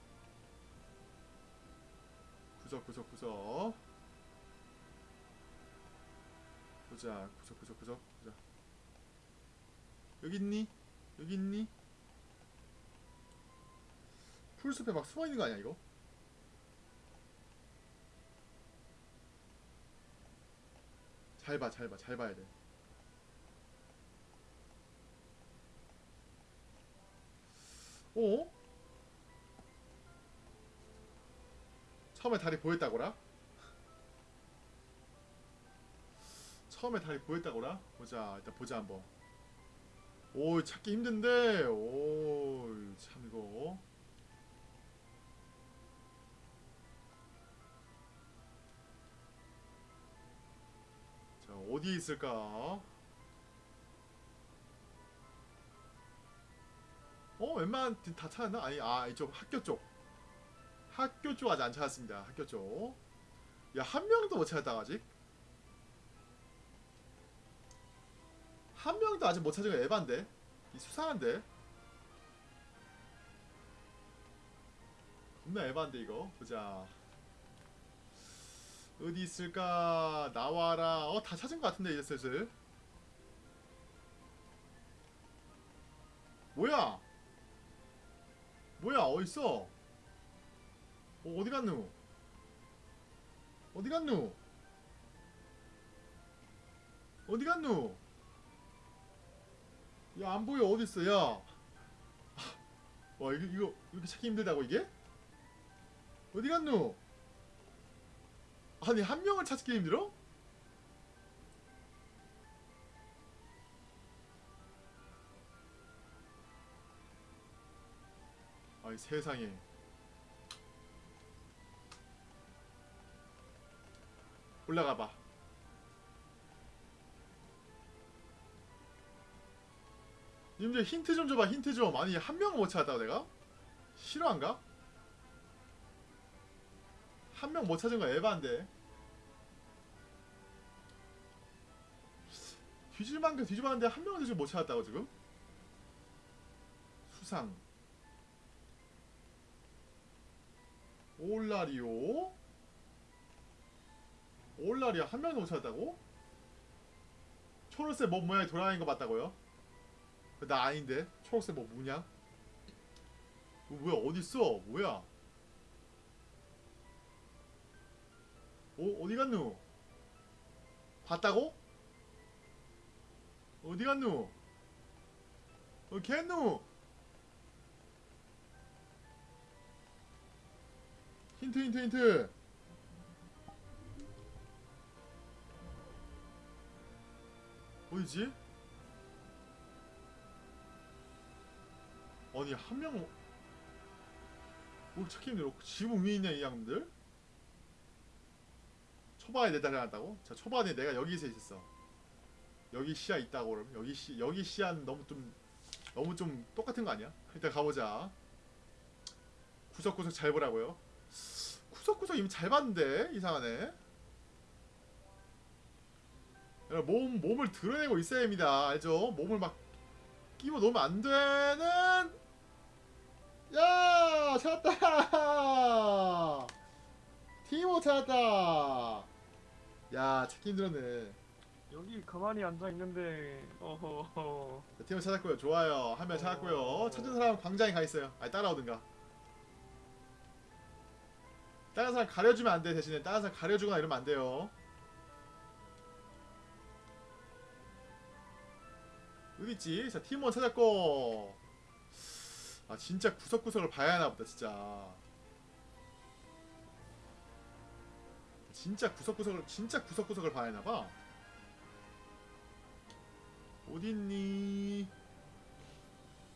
구석 구석 구석. 보자. 구석 구석 구석. 보자. 여기 있니? 여기 있니? 풀숲에 막 숨어 있는 거 아니야 이거? 잘 봐, 잘 봐, 잘 봐야 돼. 어? 처음에 다리 보였다고라? 처음에 다리 보였다고라? 보자, 일단 보자 한번. 오 찾기 힘든데. 오 참 이거. 자 어디 있을까? 어 웬만한 데다 찾았나? 아니 아 이쪽 학교 쪽. 학교 쪽 아직 안 찾았습니다 학교 쪽야 한 명도 못 찾았다 아직 한 명도 아직 못 찾은 거 에반데. 이 수상한데. 겁나 에반데 이거. 보자. 어디 있을까? 나와라. 어 다 찾은 거 같은데 이제 슬슬 뭐야? 뭐야? 어딨어? 어, 어디 갔누? 어디 갔누? 어디 갔누 야 안 보여 어디 있어 야. 와 이거 이거 이렇게 찾기 힘들다고 이게? 어디 갔노? 아니 한 명을 찾기 힘들어? 아이 세상에. 올라가 봐. 님들 힌트 좀 줘봐 힌트 좀 아니 한 명을 못 찾았다고 내가? 실화인가? 한 명 못 찾은 거 에바인데 뒤질만큼 뒤집었는데 한 명도 지금 못 찾았다고 지금? 수상 올라리오 올라리아 한 명도 못 찾았다고? 초록색 몸 모양이 돌아다니는 거 맞다고요? 나 아닌데 초록색 뭐 뭐냐? 어, 뭐야 어디 있어? 뭐야? 어 어디 갔누? 봤다고? 어디 갔누? 어 겠누? 힌트 힌트 힌트 어디지? 아니 한명 뭐 찾기 힘들어 지붕 위에 있냐 이 양들? 초반에 내다 해놨다고? 자 초반에 내가 여기서 있었어 여기 시야 있다고 그러면 여기 시 여기 시야는 너무 좀 너무 좀 똑같은 거 아니야? 일단 가보자 구석구석 잘 보라고요 구석구석 이미 잘 봤는데 이상하네 몸 몸을 드러내고 있어야 합니다 알죠? 몸을 막 끼워 놓으면 안 되는 야 찾았다. 티모 찾았다. 야 찾기 힘들었네. 여기 가만히 앉아 있는데 어허허 자, 티모 찾았고요. 좋아요. 한 명 찾았고요. 찾은 사람 광장에 가 있어요. 아니 따라오든가. 다른 사람 가려주면 안 돼 대신에. 다른 사람 가려주거나 이러면 안 돼요. 어디 있지? 자 팀원 찾았고 아 진짜 구석구석을 봐야 하나 보다 진짜. 진짜 구석구석을 진짜 구석구석을 봐야 하나 봐. 어딨니?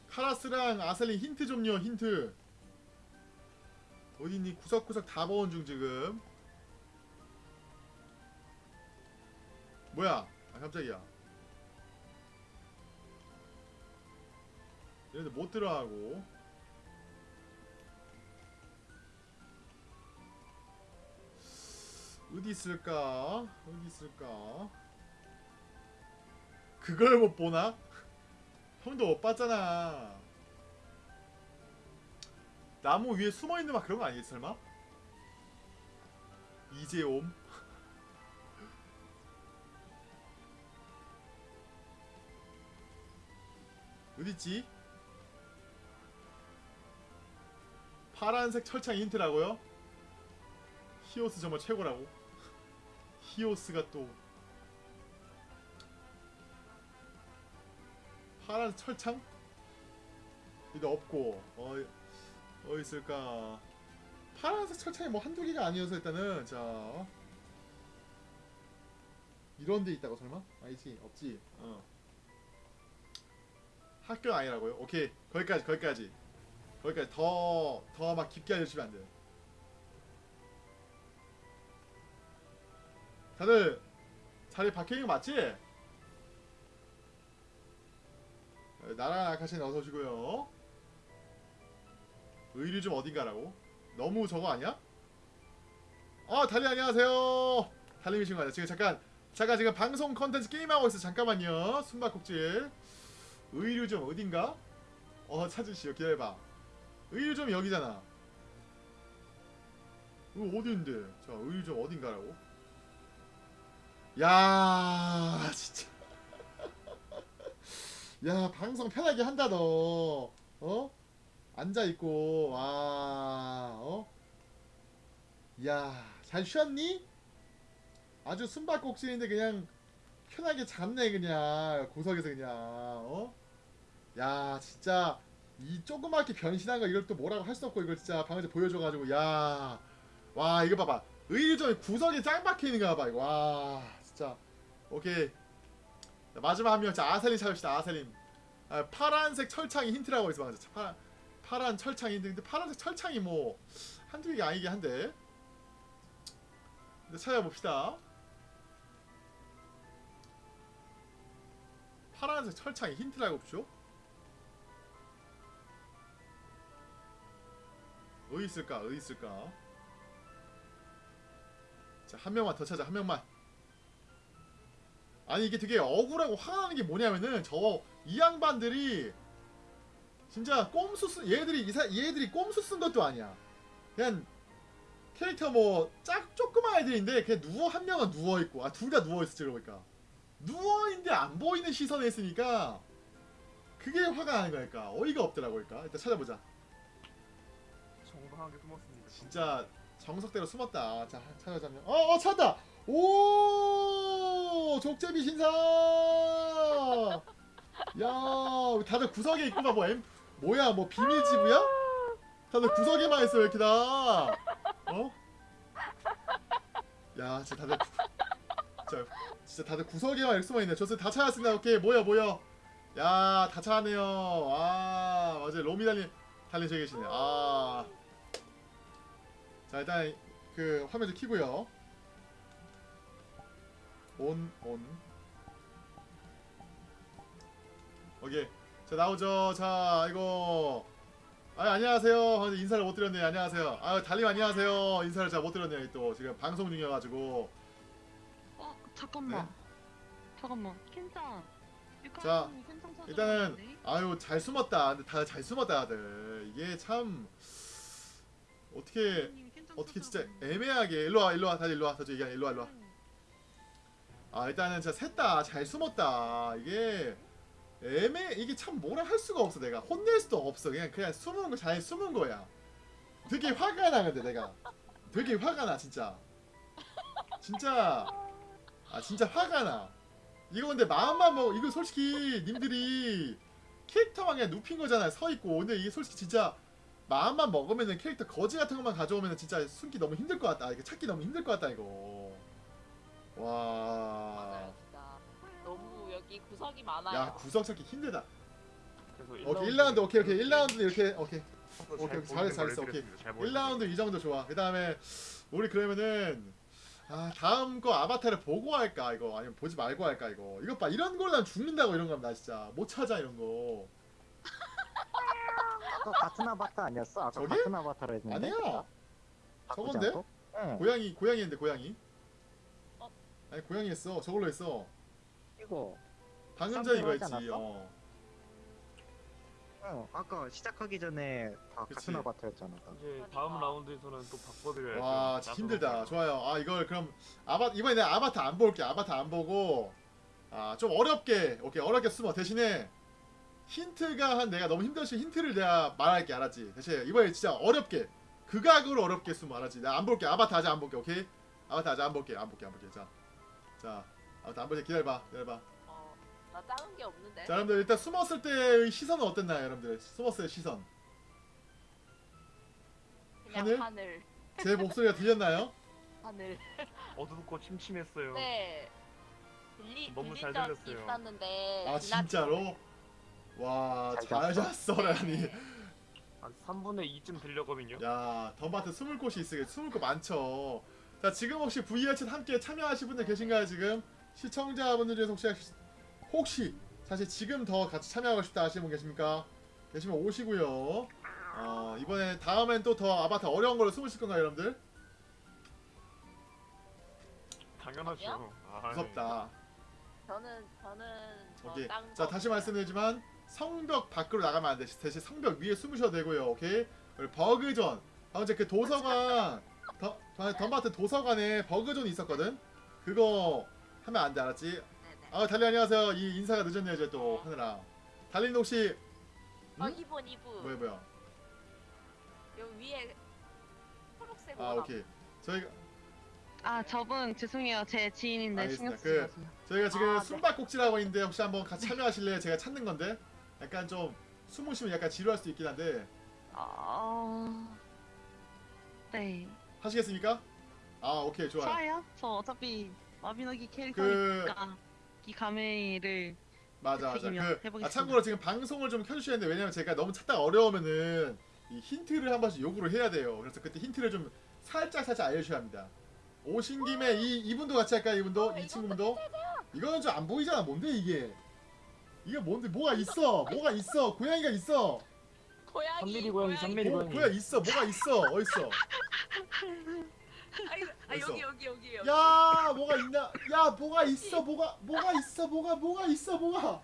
카라스랑 아셀린 힌트 좀요 힌트. 어딨니? 구석구석 다 보온 중 지금. 뭐야? 아 깜짝이야 얘네들 못 들어가고. 어디 있을까? 어디 있을까? 그걸 못 보나? (laughs) 형도 못 봤잖아. 나무 위에 숨어 있는 막 그런 거 아니겠지 설마? 이재옴? (laughs) 어딨지? 파란색 철창 힌트라고요? 히오스 정말 최고라고 히오스가 또 파란 철창? 여기 없고 어 어디 있을까 파란색 철창이 뭐 한두 개가 아니어서 일단은 자 이런 데 있다고 설마? 아니지 없지 어 학교 아니라고요? 오케이 거기까지 거기까지 거기까지 더더 막 깊게 알려주시면 안 돼요 다들 자리 박혀있는 거 맞지? 네, 나랑 아카시는 어서 오시고요 의류 좀 어딘가라고? 너무 저거 아니야? 아 달리 안녕하세요 달님이신 거 아니야 지금 잠깐 잠깐 지금 방송 컨텐츠 게임하고 있어 잠깐만요 숨바꼭질 의류 좀 어딘가? 어 찾으시오 기다려봐 의류 좀 여기잖아 이거 있는데 자 의류 좀 어딘가라고 야 진짜 야 방송 편하게 한다 너 어? 앉아있고 와 어? 야잘 쉬었니? 아주 숨바꼭질인데 그냥 편하게 잤네 그냥 구석에서 그냥 어? 야 진짜 이 조그맣게 변신한 거 이걸 또 뭐라고 할 수 없고 이걸 진짜 방금 보여줘가지고 야. 와 이거 봐봐. 의리점이 구석에 짱 박혀있는 거 봐봐 이거. 와 진짜. 오케이. 자, 마지막 한 명. 자 아셀린 찾읍시다 아셀린. 아, 파란색 철창이 힌트라고 있어 맞아 파, 파란 철창이 힌트. 근데 파란색 철창이 뭐 한두 개가 아니긴 한데. 근데 찾아봅시다. 파란색 철창이 힌트라고 없죠? 어디 있을까? 어디 있을까? 자, 한 명만 더 찾아. 한 명만. 아니 이게 되게 억울하고 화가 나는 게 뭐냐면은 저 이 양반들이 진짜 꼼수 쓴 얘들이 이사 얘들이 꼼수 쓴 것도 아니야. 그냥 캐릭터 뭐 짝 조그만 애들인데 그냥 누워 한 명은 누워 있고 아 둘 다 누워 있었지 그러니까 누워 있는데 안 보이는 시선에 있으니까 그 그게 화가 나는 거니까 어이가 없더라고 그러니까 일단 찾아보자 정당하게 숨었습니다. 진짜 정석대로 숨었다. 자 찾아자면 어 어 찾았다! 오! 족제비 신사! 야 다들 구석에 있구만 뭐 엠, 뭐야 뭐 비밀 지부야? 다들 구석에만 있어 왜 이렇게 다? 어? 야 진짜 다들 구- 진짜, 다들 구석에만 이렇게 숨어있네. 저스 다 찾았습니다. 오케이 모여 모여 야다 찾았네요. 아 맞아요. 로미 달리 달리 저기 계시네 아 자 일단 그 화면 좀 키고요. 온 온. 오케이. 자 나오죠. 자 이거. 아 안녕하세요. 아, 인사를 못 드렸네요 안녕하세요. 아 달님 안녕하세요. 인사를 잘 못 드렸네요. 또 지금 방송 중이어가지고. 어 잠깐만. 네? 잠깐만. 켄장 자, 일단은 아유 잘 숨었다. 근데 다들 잘 숨었다 다들. 이게 참 어떻게 어떻게 진짜 애매하게. 일로 와 일로 와 다들 일로 와. 다들 얘기하 일로 와 일로 와. 아 일단은 진짜 셋다 잘 숨었다. 이게 애매 이게 참 뭐라 할 수가 없어 내가. 혼낼 수도 없어. 그냥 그냥 숨은 거잘 숨은 거야. 되게 화가 나 근데 내가. 되게 화가 나 진짜. 진짜. 아 진짜 화가 나. 이거 근데 마음만 먹 이거 솔직히 님들이 캐릭터만 그냥 눕힌 거잖아요. 서 있고. 근데 이게 솔직히 진짜 마음만 먹으면은 캐릭터 거지 같은 것만 가져오면은 진짜 숨기 너무 힘들 것 같다. 이거 찾기 너무 힘들 것 같다 이거. 와. 맞아요 진짜. 너무 여기 구석이 많아요. 야 구석 찾기 힘들다. 그래서 오케이 1라운드 오케이 오케이. 1라운드 이렇게 오케이. 잘 오케이, 잘했어, 걸 잘했어, 보이는 1라운드 이 정도 좋아. 그 다음에 우리 그러면은 아 다음 거 아바타를 보고 할까 이거? 아니면 보지 말고 할까 이거? 이것 봐. 이런 걸로 난 죽는다고 이런 거나 진짜 못 찾아 이런 거 (laughs) 아까 같은 아바타 아니었어? 아까 저기? 같은 아바타로 했는데 아니야 바꾸지 저건데? 않고? 응 고양이 고양이인데 고양이 어? 아니 고양이 했어 저걸로 했어 이거 방금 전 이거 했지 않았어? 어응 아까 시작하기 전에 다 그치. 같은 아바타였잖아 다. 이제 다음 라운드에서는 또 바꿔드려야죠. 와 진짜 힘들다 좋아요 아 이걸 그럼 아바 이번에 내가 아바타 안 볼게 아바타 안 보고 아 좀 어렵게 오케이 어렵게 숨어 대신에 힌트가 한 내가 너무 힘들시 힌트를 내가 말할게 알았지? 대신 이번에 진짜 어렵게 극악으로 어렵게 숨어 알았지? 나 안 볼게. 아바타 아직 안 볼게. 오케이? 아바타 아직 안 볼게. 안 볼게 안 볼게. 자 자 아바타 안 볼게. 기다려봐 기다려봐. 어나 작은 게 없는데. 자 여러분들 일단 숨었을 때의 시선은 어땠나요 여러분들? 숨었을 때 시선. 그냥 하늘? 하늘. 제 목소리가 들렸나요? (laughs) 하늘. 어둡고 침침했어요. 네. 들리 너무 잘적 들렸어요. 있었는데 아 진짜로? 와잘잘 잤어라니 네. 한 3분의 2쯤 들렸거든요. 야 덤바트 숨을 곳이 있으 숨을 곳 많죠 자 지금 혹시 VR챗 함께 참여하실 분들 계신가요 지금? 시청자분들 중에서 혹시 혹시 사실 지금 더 같이 참여하고 싶다 하시는 분 계십니까? 계시면 오시고요 어 이번에 다음엔 또 더 아바타 어려운 걸로 숨으실 건가요 여러분들? 당연하죠. 아, 무섭다 저는 저는 저 오케이. 딴자거 다시. 말씀드리지만 성벽 밖으로 나가면 안 돼. 대신 성벽 위에 숨으셔도 되고요. 오케이. 그리고 버그존. 아 이제 그 도서관 더, 더- 덤바트 도서관에 버그존이 있었거든. 그거 하면 안 돼. 알았지? 아 달리 안녕하세요. 이 인사가 늦었네요. 이제 또 하느라. 달린 혹시 어 응? 이분 이분 뭐야 뭐야? 여기 위에 초록색 아옷 오케이. 저희가 아 저분 죄송해요 제 지인인데 신경 알겠습니다. 쓰지 그- 마세요 저희가 지금 아, 네. 숨바꼭질하고 있는데 혹시 한번 같이 참여하실래요? 제가 찾는 건데 약간 좀 숨으시면 약간 지루할 수도 있긴 한데. 아... 네. 하시겠습니까? 아 오케이 좋아요. 좋아요? 저 어차피 마비노기 그 캐릭터니까 이 가메를 맞아 맞아. 그. 아, 참고로 지금 방송을 좀 켜주셔야 되는데 왜냐면 제가 너무 찾다가 어려우면은 이 힌트를 한 번씩 요구를 해야 돼요. 그래서 그때 힌트를 좀 살짝 살짝 알려주셔야 합니다. 오신 김에 이 이분도 같이 할까요 이분도? 어, 이 친구분도? 이거는 좀 안 보이잖아. 뭔데 이게 이게 뭔데? 뭐가 있어? 뭐가 있어? 고양이가 있어. 고양이 삼미리 고양이, 삼미리 뭐, 고양이. 뭐야 있어? 뭐가 있어? 어딨어? 아? 여기 여기 여기 여기. 야 뭐가 있나? 야 뭐가 있어? 뭐가 뭐가 있어? 뭐가 뭐가 있어? 뭐가?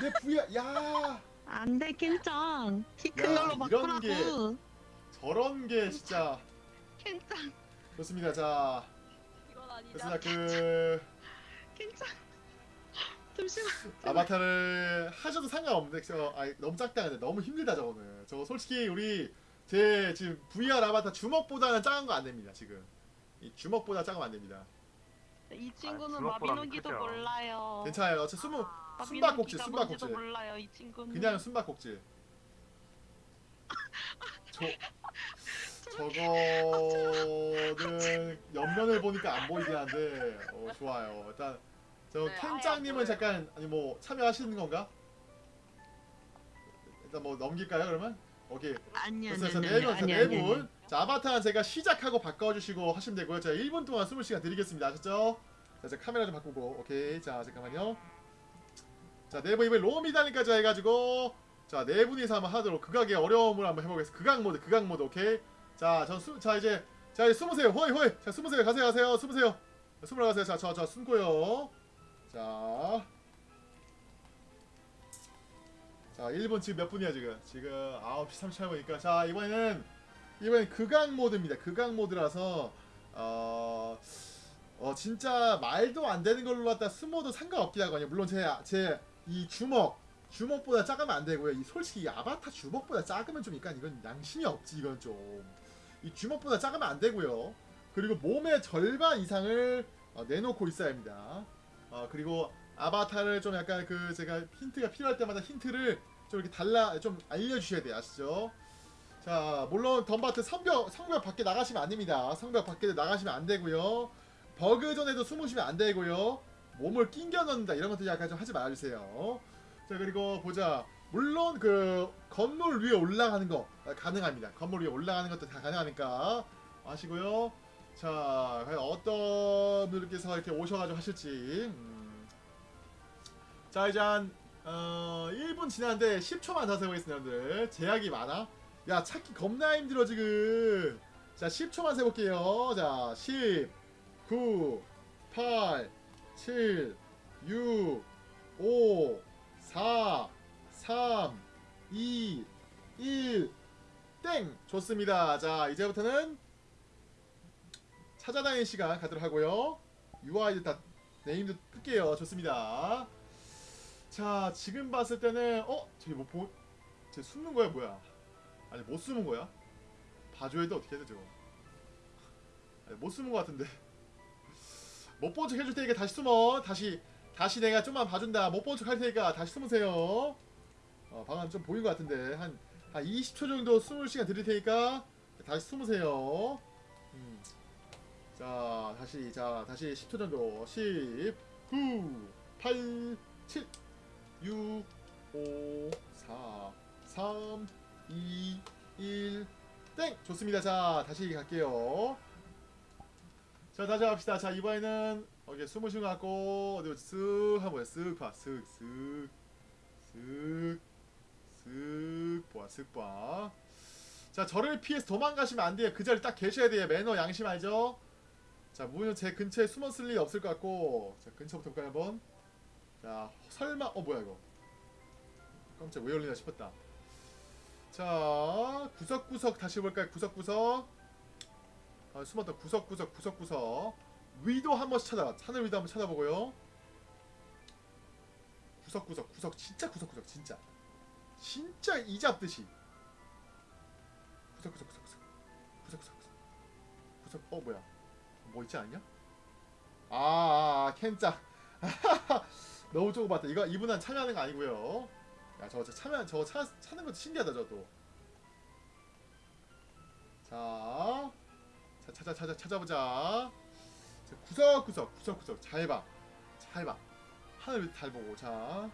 내 부야 야. 안돼 켄장 키큰 야, 걸로 이런 바꾸라고. 게- 저런 게 진짜. 켄장 좋습니다. 자, 이건 아니다. 좋습니다. 그 켄장 잠시만. (laughs) 아바타를 하셔도 상관없는데 저 아니, 너무 작다 근데 너무 힘들다 저거는 저거 솔직히 우리 제 지금 VR 아바타 주먹보다는 작은 거 안 됩니다 지금 이 주먹보다 작으면 안 됩니다 이 친구는 주먹보다는 마비노기도 크죠. 몰라요. 괜찮아요 어차피 숨은 아, 숨바꼭질, 숨바꼭질. 몰라요 이 친구는. 그냥 숨바꼭질 저 저거는 (laughs) 옆면을 보니까 안 보이긴 한데 어, 좋아요 일단 저 네, 캔짱님은 보여요. 잠깐 아니 뭐 참여하시는 건가? 일단 뭐 넘길까요 그러면? 오케이 아니 그래서 네 분, 네. 분. 자 아바타는 제가 시작하고 바꿔주시고 하시면 되고요. 제가 1분 동안 숨을 시간 드리겠습니다. 아셨죠? 자, 제가 카메라 좀 바꾸고, 오케이. 자, 잠깐만요. 자, 네분 이번에 로미단까지 해가지고, 자, 네 분이서 한번 하도록 극악의 어려움을 한번 해보겠습니다. 극악 모드, 극악 모드, 오케이. 자, 전 수, 자 이제, 자 이제 숨으세요. 호이 호이. 자, 숨으세요. 가세요, 가세요. 숨으세요. 자, 숨으러 가세요. 자, 저, 저 숨고요. 자. 자, 1분 지금 몇 분이야 지금? 지금 9시 38분이니까 자, 이번에는 이번엔 극악 모드입니다. 극악 모드라서 어, 어 진짜 말도 안 되는 걸로 갖다 숨어도 상관없긴 하거든요. 물론 제 제 이 주먹 주먹보다 작으면 안 되고요. 이 솔직히 이 아바타 주먹보다 작으면 좀 약간 이건 양심이 없지 이건 좀. 이 주먹보다 작으면 안 되고요. 그리고 몸의 절반 이상을 어, 내놓고 있어야 합니다. 어, 그리고 아바타를 좀 약간 그 제가 힌트가 필요할 때마다 힌트를 좀 이렇게 달라 좀 알려주셔야 돼요 아시죠? 자 물론 덤바트 성벽 성벽 밖에 나가시면 안 됩니다. 성벽 밖에 나가시면 안 되고요. 버그 전에도 숨으시면 안 되고요. 몸을 낑겨 넣는다 이런 것들 약간 좀 하지 말아주세요. 자 그리고 보자. 물론 그 건물 위에 올라가는 거 가능합니다. 건물 위에 올라가는 것도 다 가능하니까 아시고요. 자 과연 어떤 분들께서 이렇게 오셔가지고 하실지. 음. 자 이제 한 어, 1분 지났는데 10초만 더 세보겠습니다 여러분들 제약이 많아 야 찾기 겁나 힘들어 지금 자 10초만 세볼게요 자 10 9 8 7 6 5 4 3 2 1 땡! 좋습니다 자 이제부터는 찾아다니는 시간 가도록 하고요. UI도 다 네임도 끌게요. 좋습니다. 자 지금 봤을 때는 어? 저기 뭐 보... 쟤 숨는 거야 뭐야? 아니 못 숨은 거야? 봐줘야 돼 어떻게 해야 돼 저거 아니 못 숨은 거 같은데. 못 본 척 해줄 테니까 다시 숨어. 다시 다시 내가 좀만 봐준다. 못 본 척 할 테니까 다시 숨으세요. 어 방금 좀 보인 거 같은데. 한, 한 20초 정도 숨을 시간 드릴 테니까 다시 숨으세요. 음. 자 다시 자 다시 10초 정도 10 9 8 7 6 5 4 3 2 1 땡! 좋습니다. 자, 다시 갈게요. 자, 다시 갑시다. 자, 이번에는 이렇게 숨을 쉬고 갖고 어디 쓱 한번 쓱 봐. 쓱, 쓱, 쓱, 쓱 봐. 쓱 봐. 자, 저를 피해서 도망가시면 안 돼요. 그 자리 딱 계셔야 돼요. 매너 양심 알죠? 자, 문은 제 근처에 숨었을 일이 없을 것 같고 자, 근처부터 볼까요, 한번? 자, 설마 어 뭐야 이거? 깜짝 왜 열리나 싶었다. 자, 구석구석 다시 볼까요? 구석구석. 아, 숨었다. 구석구석, 구석구석. 위도 한 번씩 찾아. 하늘 위도 한 번 찾아보고요. 구석구석, 구석, 진짜 구석구석, 진짜. 진짜 이 잡듯이. 구석구석, 구석구석. 구석구석, 구석. 구석, 어, 뭐야? 뭐 있지 않냐? 아, 아, 아 캔짜. (laughs) 너무 조금 봤다. 이거 이분은 참여하는 거 아니고요. 야, 저거 참여 저거 찾, 찾는 것도 신기하다, 저도. 자, 자 찾아 찾아 찾아보자. 자, 구석구석 구석구석 잘 봐, 잘 봐. 하늘 잘 보고 자.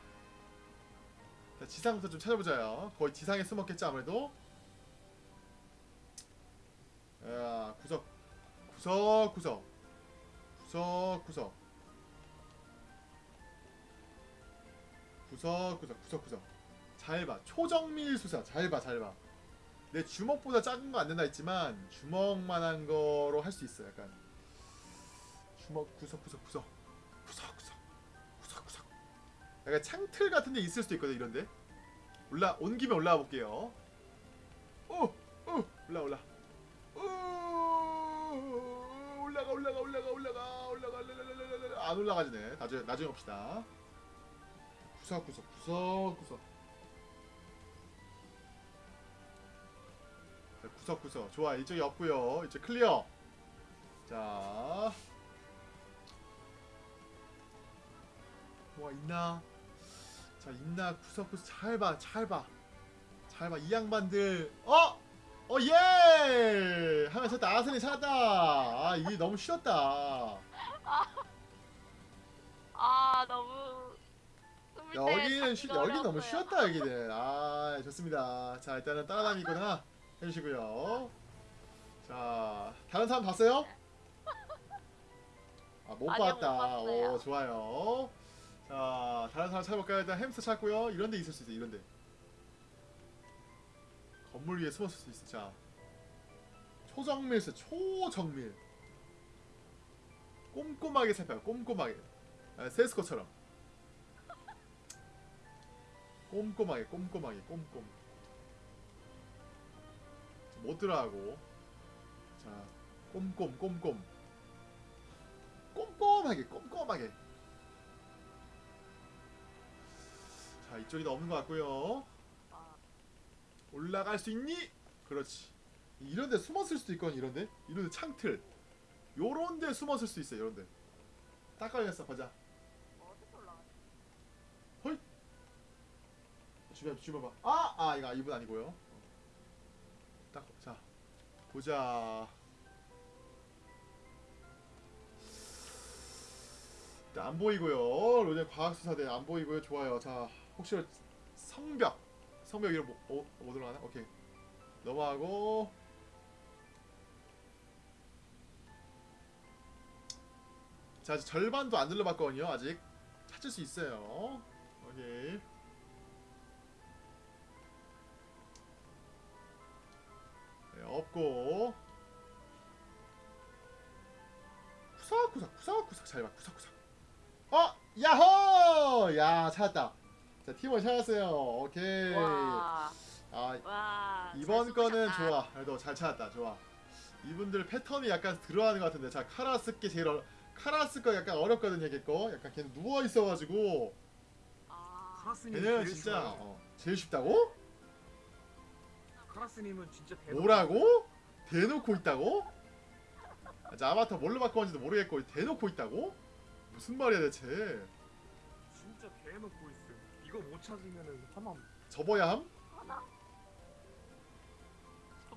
자 지상부터 좀 찾아보자요. 거의 지상에 숨었겠지 아무래도. 야 구석 구석구석. 구석구석. 구석구석 구석구석. 잘봐. 초정밀 수사. 잘봐 잘봐. 내 주먹보다 작은 거 안 된다 했지만 주먹만한 거로 할 수 있어 약간. 주먹 구석구석 구석. 구석구석. 구석구석. 약간 창틀 같은 데 있을 수도 있거든 이런데. 올라 온 김에 올라와 볼게요. 오! 오! 올라 올라. 오! 올라가 올라가 올라가 올라가 올라가 안 올라가지네. 나중에 나중에 봅시다. 구석구석 구석구석. 자, 구석구석. 좋아 이쪽이 없고요. 이제 클리어. 자. 뭐가 있나? 자 있나? 구석구석. 잘봐 잘봐. 잘 봐. 이 양반들. 어? 어 예! 하면 찾다. 아선이 찾았다. 아 이게 너무 쉬웠다. 아 너무 숨을 때 여기는 쉬, 여기 너무. 쉬웠다 여기는. 아 좋습니다. 자 일단은 따라다니거나 해주시고요. 자 다른 사람 봤어요? 아못 아니요, 못 봤다. 봤어요. 오 좋아요. 자 다른 사람 찾아볼까요? 일단 햄스터 찾고요. 이런데 있을 수 있어 이런데 건물 위에 숨었을 수 있어 자 초정밀 있어 초정밀. 꼼꼼하게 살펴요 꼼꼼하게. 아, 세스코처럼. 꼼꼼하게 꼼꼼하게 꼼꼼. 못 들어가고. 자 꼼꼼 꼼꼼. 꼼꼼하게 꼼꼼하게. 자 이쪽에도 없는 것 같고요. 아, 올라갈 수 있니? 그렇지 이런데 숨었을 수도 있거든 이런데 이런데 창틀 요런데 숨었을 수 있어 요런데 딱 걸렸어 어디서 올라가지? 주변 주변 봐. 아, 아 이거 이분 아니고요. 딱 자. 보자. 안 보이고요. 로젠 과학수사대 안 보이고요. 좋아요. 자, 혹시 성벽. 성벽 이름 뭐, 어, 뭐 들어가나? 오케이. 넘어가고. 자, 아직 절반도 안 눌러봤거든요. 아직 찾을 수 있어요. 오케이. 네, 없고 구석구석 구석구석 잘봐 구석구석 어 야호 야 찾았다 자 팀원 찾았어요. 오케이. 와, 아 와. 이번 잘 거는. 좋아. 그래도 잘 찾았다. 좋아. 이분들 패턴이 약간 들어가는 것 같은데. 자 카라스 게 제일 어려 카라스 거 약간 어렵거든요 걔거. 약간 걔는 누워 있어가지고. 아, 카라스님 걔는 제일 진짜. 어, 제일 쉽다고? 카라스님은 진짜 대박. 뭐라고? 대놓고 있다고? 아, 자 아바타 뭘로 바꿔는지도 모르겠고 대놓고 있다고? 무슨 말이야 대체? 진짜 대놓고. 이거 못 찾으면은 화남. 접어야 함? 하나.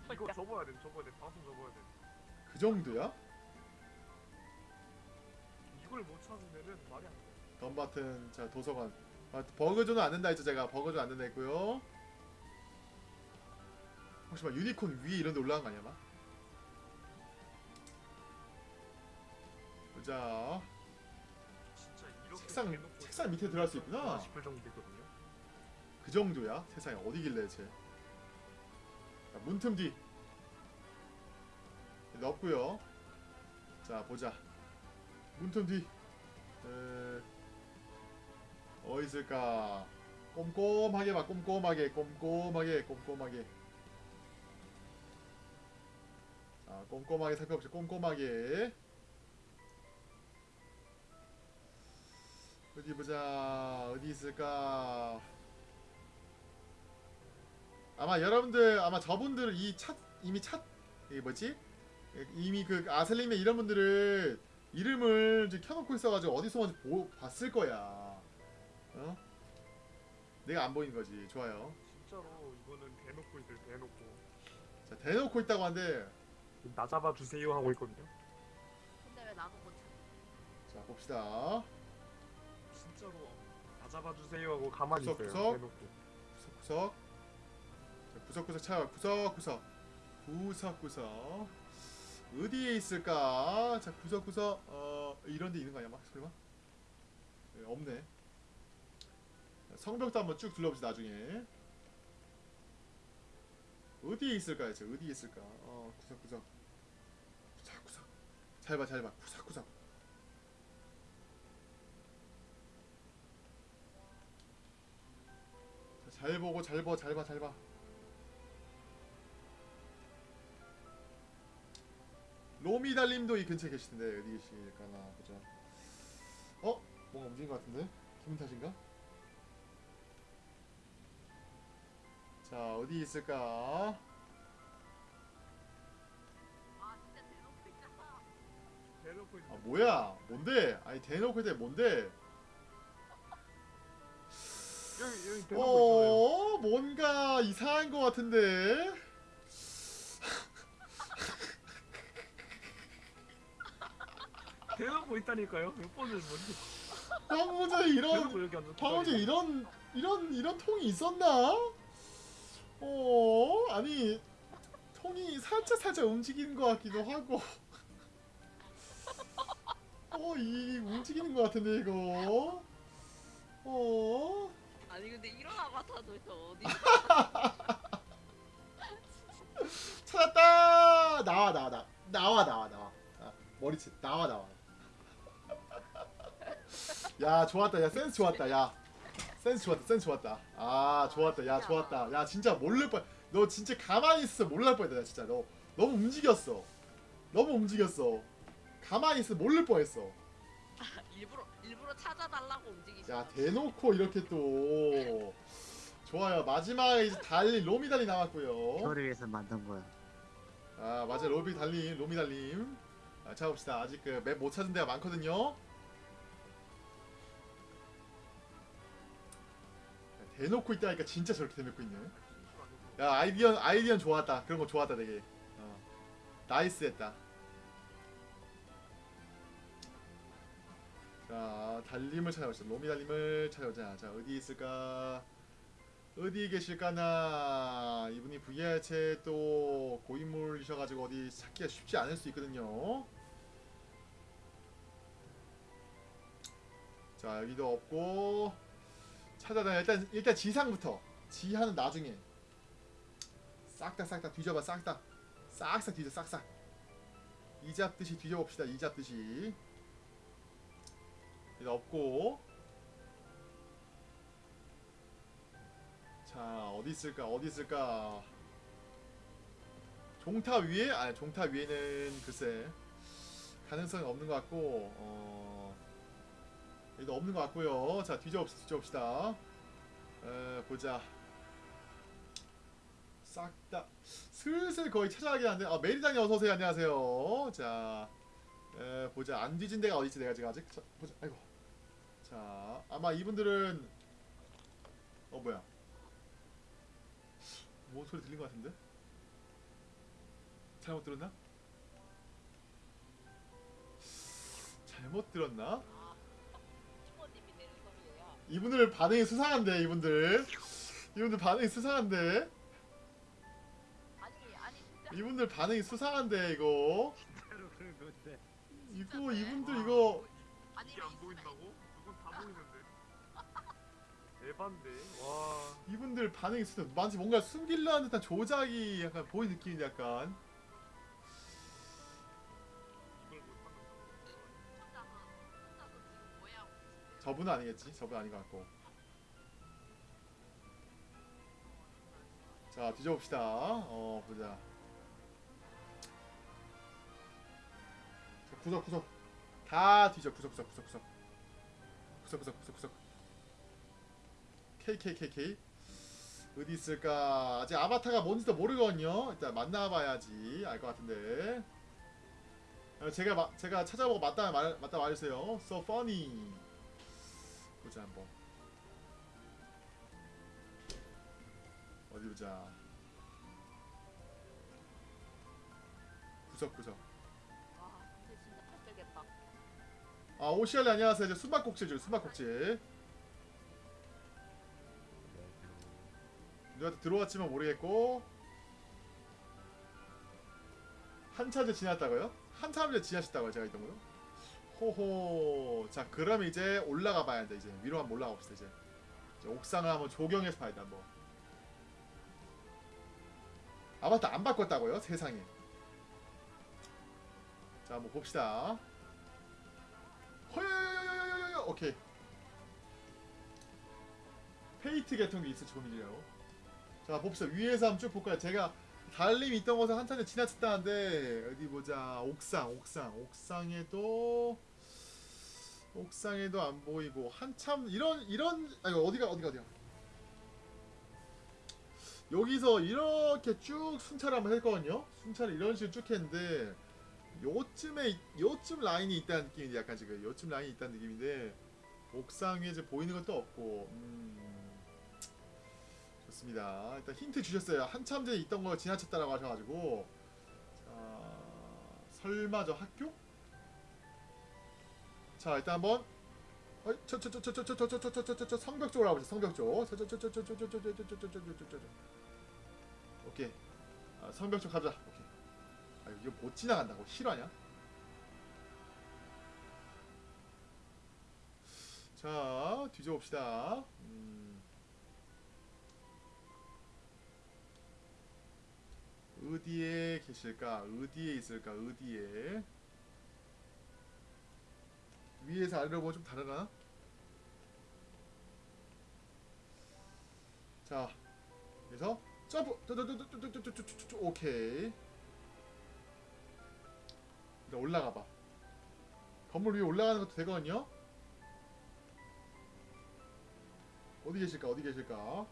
이거 접어야 돼. 접어야 돼. 방송 접어야 돼. 그 정도야? 이걸 못 찾으면은 말이 안 돼. 덤바튼 자 도서관 아, 버그존은 안 된다 했죠 제가 버그존 안 된다 했고요 혹시 막 유니콘 위에 이런 데 올라간 거 아니야 막? 보자 진짜 이렇게 책상 대놓고 책상 밑에 들어갈 수 있구나 싶을 정도. 그 정도야? 세상에 어디길래 쟤? 자, 문틈 뒤. 넣었고요. 자 보자. 문틈 뒤. 에... 어디 있을까? 꼼꼼하게 봐 꼼꼼하게 꼼꼼하게 꼼꼼하게. 자 꼼꼼하게 살펴보자 꼼꼼하게. 어디 보자. 어디 있을까 아마 여러분들 아마 저분들 이차 이미 차 이게 뭐지 이미 그 아슬림의 이런 분들을 이름을 이제 켜놓고 있어가지고 어디서 먼저 보, 봤을 거야 어 내가 안 보이는 거지 좋아요 진짜로 이거는 대놓고 있을 대놓고. 자 대놓고 있다고 하는데 나 잡아 주세요 하고 있거든요. 근데 왜 나도 못 찾지? 자 봅시다 진짜로 나 잡아 주세요 하고 가만히 구석, 있어요. 구석. 대놓고. 구석 구석 자, 구석구석 찾아 구석구석. 구석구석. 어디에 있을까? 자 구석구석 어 이런 데 있는 거 아니야? 막 설마? 네, 없네. 자, 성벽도 한번 쭉 둘러봅시다 나중에. 어디에 있을까 대체? 어디에 있을까? 어 구석구석. 구석구석. 잘봐 잘봐. 구석구석. 자, 잘 보고 잘 봐, 잘 봐, 잘 봐. 로미달님도 이 근처에 계시던데 어디 계실까나 보자. 어? 뭔가 움직인 것 같은데? 기분 탓인가? 자 어디 있을까? 아, 아 뭐야? 뭔데? 아니 대놓고 있는 뭔데? 여기 여기 대놓고 어, 있잖아요. 어 뭔가 이상한 것 같은데? 대놓고 있다니까요. 몇 번을 뭐지? 방금 전에 이런 대놓고 여기 앉아. 방금 전에 이런 이런 이런 통이 있었나? 어 아니 통이 살짝 살짝 움직이는 것 같기도 하고. 어이 움직이는 것 같은데 이거. 어. 아니 근데 이런 아바타도 저 어디? (laughs) 찾았다 나와 나와 나 나와 나와 나와 아, 머리채 나와 나와 야 좋았다. 야 센스 좋았다. 야. 센스 좋았다. 센스 좋았다. 아 좋았다. 야 좋았다. 야 진짜 모를 뻔너 진짜 가만히 있어. 몰랄 뻔했다 야, 진짜. 너 너무 움직였어. 너무 움직였어. 가만히 있어. 모를 뻔했어. (laughs) 일부러 일부러 찾아달라고 움직이시. 야 대놓고 이렇게 또. 좋아요. 마지막에 이제 달리 로미 달리 남았고요. 이거를 위해서 만든 거야. 아 맞아. 로미 달리 로미 달리 아, 찾아봅시다. 아직 그 맵 못 찾은 데가 많거든요 대놓고 있다니까 진짜 저렇게 대놓고 있네. 야 아이디어 아이디어 좋았다. 그런 거 좋았다 되게. 어. 나이스 했다. 자 달림을 찾아보자. 로미 달림을 찾아보자. 자 어디 있을까? 어디 계실까나 이분이 VR체에 또 고인물이셔가지고 어디 찾기가 쉽지 않을 수 있거든요. 자 여기도 없고 찾아다 일단 일단 지상부터. 지하는 나중에. 싹다 싹 다 뒤져봐 싹다. 싹싹 뒤져 싹싹. 이 잡듯이 뒤져봅시다 이 잡듯이. 일단 없고. 자 어디 있을까 어디 있을까? 종타 위에? 아 종타 위에는 글쎄 가능성이 없는 것 같고 어 여기도 없는 것 같고요. 자 뒤져봅시다 뒤져봅시다. 에, 보자. 싹 다 슬슬 거의 찾아가긴 한데 아 메리장님 어서오세요. 안녕하세요. 자 에, 보자. 안 뒤진 데가 어디있지 내가 지금 아직? 자, 보자. 아이고. 자 아마 이분들은 어 뭐야? 뭔 소리 들린 것 같은데? 잘못 들었나? 잘못 들었나? 이분들 반응이 수상한데 이분들 이분들 반응이 수상한데. 이분들 반응이 수상한데 이거 진짜로 그런 건데. 이거 이분들 이거 아니 이게 안 보인다고? 그건 다 보이는데. 에반데. 와. 이분들 반응이 수상 마치 뭔가 숨기려는 듯한 조작이 약간 보이는 느낌인데 약간 저분은 아니겠지? 저분 아닌 것 같고. 자 뒤져봅시다. 어 보자. 자, 구석 구석. 다 뒤져. 구석 구석 구석 구석. 구석 구석 구석 구석. KKKK 어디 있을까? 아직 아바타가 뭔지도 모르거든요. 일단 만나봐야지. 알 것 같은데. 어, 제가 마, 제가 찾아보고 맞다 말 맞다 말해주세요. So funny 보자 한번. 어디 보자. 구석 구석. 와 근데 진짜 팔되겠다. 아 오시알리 안녕하세요. 이제 수박꼭질 줄 수박꼭질. 누구한테 들어왔지만 모르겠고. 한참째 지났다고요? 한참째 지나셨다고요 제가 있던 거요? 호호. 자 그럼 이제 올라가 봐야 돼. 이제 위로 한번 올라가 봅시다 이제, 이제 옥상을 한번 조경해서 봐야 돼 한번. 아바타 안 바꿨다고요? 세상에. 자 한번 봅시다. 허여여여여여여여 오케이. 페이트 계통이 있을 조금이래요. 자 봅시다. 위에서 한번 쭉 볼까요? 제가 달림이 있던 곳을 한참에 지나쳤다는데 어디 보자. 옥상 옥상. 옥상에도 옥상에도 안 보이고. 한참 이런 이런 아니 어디가 어디가 어디가 여기서 이렇게 쭉 순차를 한번 했거든요. 순차를 이런 식으로 쭉 했는데 요쯤에 요쯤 라인이 있다는 느낌인데 약간 지금 요쯤 라인이 있다는 느낌인데 옥상 위에 이제 보이는 것도 없고 음, 좋습니다. 일단 힌트 주셨어요. 한참 전에 있던 거 지나쳤다라고 하셔가지고 자 설마 저 학교? 자 일단 한번 저저저저저저저저저저 성벽 쪽으로 가보자 성벽 쪽 저저저저저저저저저저저저저저 오케이 아, 성벽 쪽 가자 오케이 아 이거 못 지나간다고 실화냐 자 뒤져봅시다 음. 어디에 계실까? 어디에 있을까? 어디에? 위에서 아래로 보면 좀 다르나? 자, 그래서 점프! 오케이. 일단 올라가봐. 건물 위에 올라가는 것도 되거든요? 어디 계실까? 어디 계실까?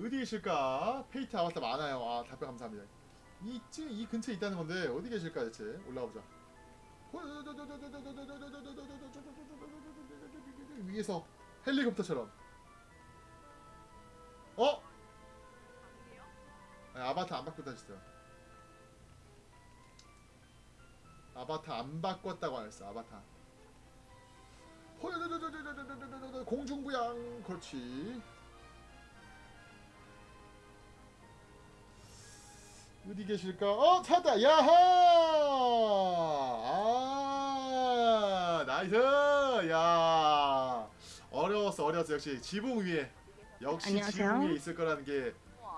어디 계실까? 페이트 아바타 많아요. 아, 답변 감사합니다. 이쯤 이 근처에 있다는 건데 어디 계실까 대체? 올라가 보자. 위에서 헬리콥터처럼 어? 아니, 아바타 안 바꿨다 했어요 아바타 안 바꿨다고 안 했어 아바타 공중부양 그렇지 어디 계실까? 어 찾았다 야하! 아 나이스! 야. 어려웠어 어려웠어. 역시 지붕 위에. 역시 안녕하세요. 지붕 위에 있을 거라는 게.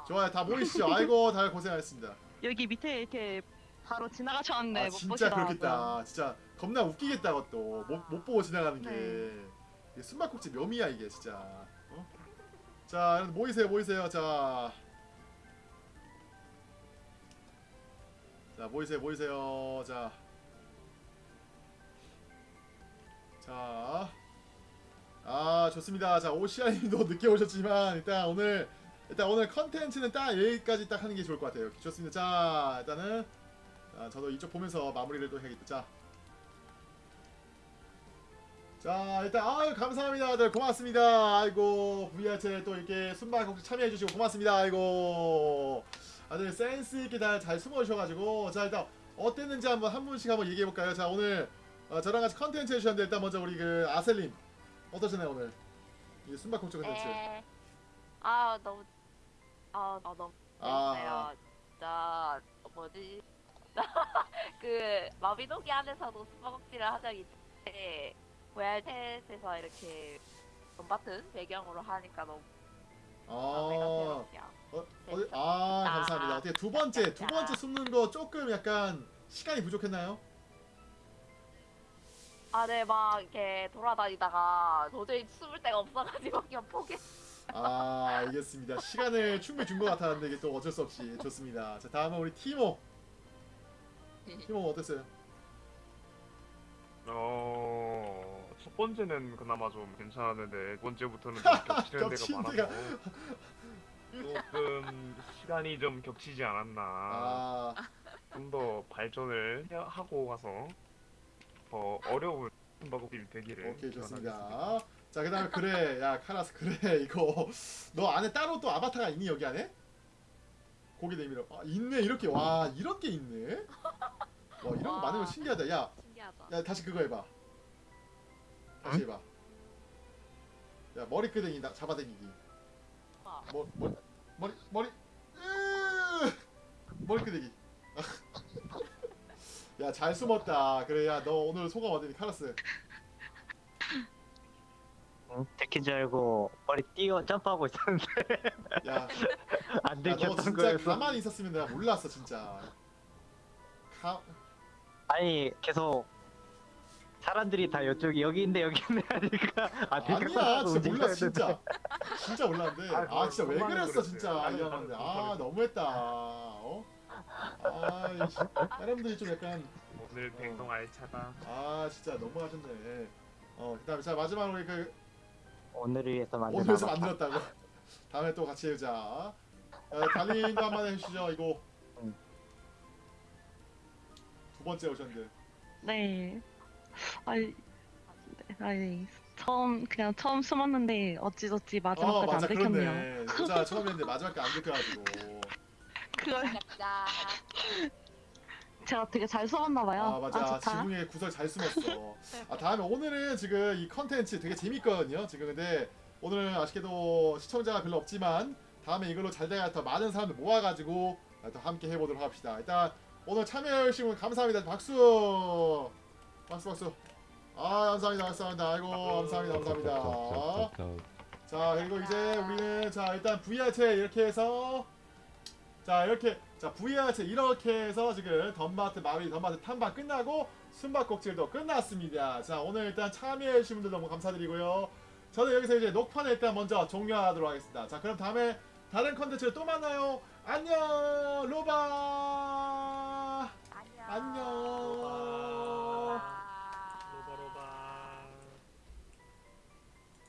좋아요. 다 모이시죠? 아이고 다들 고생하셨습니다. 여기 밑에 이렇게 바로 지나가셨는데 아 못 진짜 보시더라고요. 그렇겠다. 진짜 겁나 웃기겠다 그것도. 못, 못 보고 지나가는 게. 네. 이게 숨바꼭질 묘미야 이게 진짜. 어? 자 모이세요 모이세요. 자 자 모이세요 모이세요 자 자, 아 좋습니다. 자 오시아님도 (laughs) 늦게 오셨지만 일단 오늘 일단 오늘 컨텐츠는 딱 여기까지 딱 하는 게 좋을 것 같아요. 좋습니다. 자 일단은 자, 저도 이쪽 보면서 마무리를 또 해야겠다. 자, 자 일단 아유 감사합니다. 다들 고맙습니다. 아이고 VR체 또 이렇게 순발 곡 참여해주시고 고맙습니다. 아이고 다들 센스 있게 다 잘 숨어주셔가지고 자 일단 어땠는지 한번 한 분씩 한번 얘기해 볼까요? 자 오늘 어, 저랑 같이 컨텐츠 해주셨는데 일단 먼저 우리 그 아셀님 어떠셨나요 오늘 이 순발곡 컨텐츠? 에... 아 너무 아, 아 너무 아. 진짜 뭐지? (laughs) 그 마비노기 안에서도 한 적이 있는데 VR챗에서 이렇게 돈바튼 배경으로 하니까 너무 아, 새롭냐. 어, 어, 아 감사합니다. 어떻게 두 번째 두 번째 숨는 거 조금 약간 시간이 부족했나요? 아, 네, 막 이렇게 돌아다니다가 도저히 숨을 데가 없어가지고 (laughs) 그냥 포기. 아 알겠습니다. 시간을 충분히 준 것 같았는데 이게 또 어쩔 수 없이 좋습니다. 자 다음은 우리 티모. 티모 어땠어요? 어, 첫 번째는 그나마 좀 괜찮았는데 두 번째부터는 좀 겹치는 (laughs) 겹치는 데가 많아서 조금 시간이 좀 겹치지 않았나. 아 좀 더 발전을 해- 하고 가서 더 어려운 방법이 되기를 오케이 기원하겠습니다. 좋습니다. 자 그다음에 그래 야 카라스 그래 이거 (laughs) 너 안에 따로 또 아바타가 있니 여기 안에? 고개 내밀어. 아 있네 이렇게 와 이런 게 있네. 와 이런 거 와. 많은 거 신기하다. 야 신기하다. 야 다시 그거 해봐. 다시 해봐. 야 머리끄댕이 나 잡아당기기. 와. 머, 머, 머리 머리 으 머리끄댕이. 야잘 숨었다. 그래 야 너 오늘 소감 어땠니 카라스? 응? 들킨 줄 알고 머리 띄어 점프하고 있었는데 야, (laughs) 안야너 들켰던 진짜 거였어. 가만히 있었으면 내가 몰랐어 진짜. 가 아니 계속 사람들이 다 이쪽이 여기 있네 여기 있네 (laughs) 하니까 아 아니야 진짜 움직여야 진짜 진짜 몰랐는데 아, 아 진짜 왜 그랬어 그랬어요. 진짜 이러는데 나는 아 너무했다 어? 아 사람들이 좀 약간 오늘 행동 알차다. 아 진짜 너무하셨네 어 그다음에 자 마지막으로 그 오늘을 위해서 오늘서 아바타. 만들었다고 다음에 또 같이 해보자 자, 달린도 한번 해주시죠. 이거 응. 두 번째 오셨는데. 네. (laughs) 아니, 네, 아니 처음 그냥 처음 숨었는데 어찌저찌 아 마지막까지 맞아 안 들켰네요. 그렇네. 진짜 처음에 했는데 마지막에 안 들켜가지고. 그걸 자, (laughs) 제가 되게 잘 숨었나 봐요. 아 맞아 좋다. 지붕에 구석 잘 숨었어. 아 다음에 오늘은 지금 이 컨텐츠 되게 재밌거든요. 지금 근데 오늘은 아쉽게도 시청자가 별로 없지만 다음에 이걸로 잘 돼야 더 많은 사람들 모아가지고 또 함께 해보도록 합시다. 일단 오늘 참여해주신 분 감사합니다. 박수. 박수 박수. 아 감사합니다 감사합니다. 아이고 감사합니다 감사합니다. 자 그리고 이제 우리는 자 일단 VR체 이렇게 해서 자 이렇게 자 VR체 이렇게 해서 지금 덤마트 마비 덤마트 탐방 끝나고 숨바꼭질도 끝났습니다. 자 오늘 일단 참여해주신 분들 너무 감사드리고요. 저는 여기서 이제 녹화는 일단 먼저 종료하도록 하겠습니다. 자 그럼 다음에 다른 컨텐츠로 또 만나요. 안녕 로바 안녕. 안녕.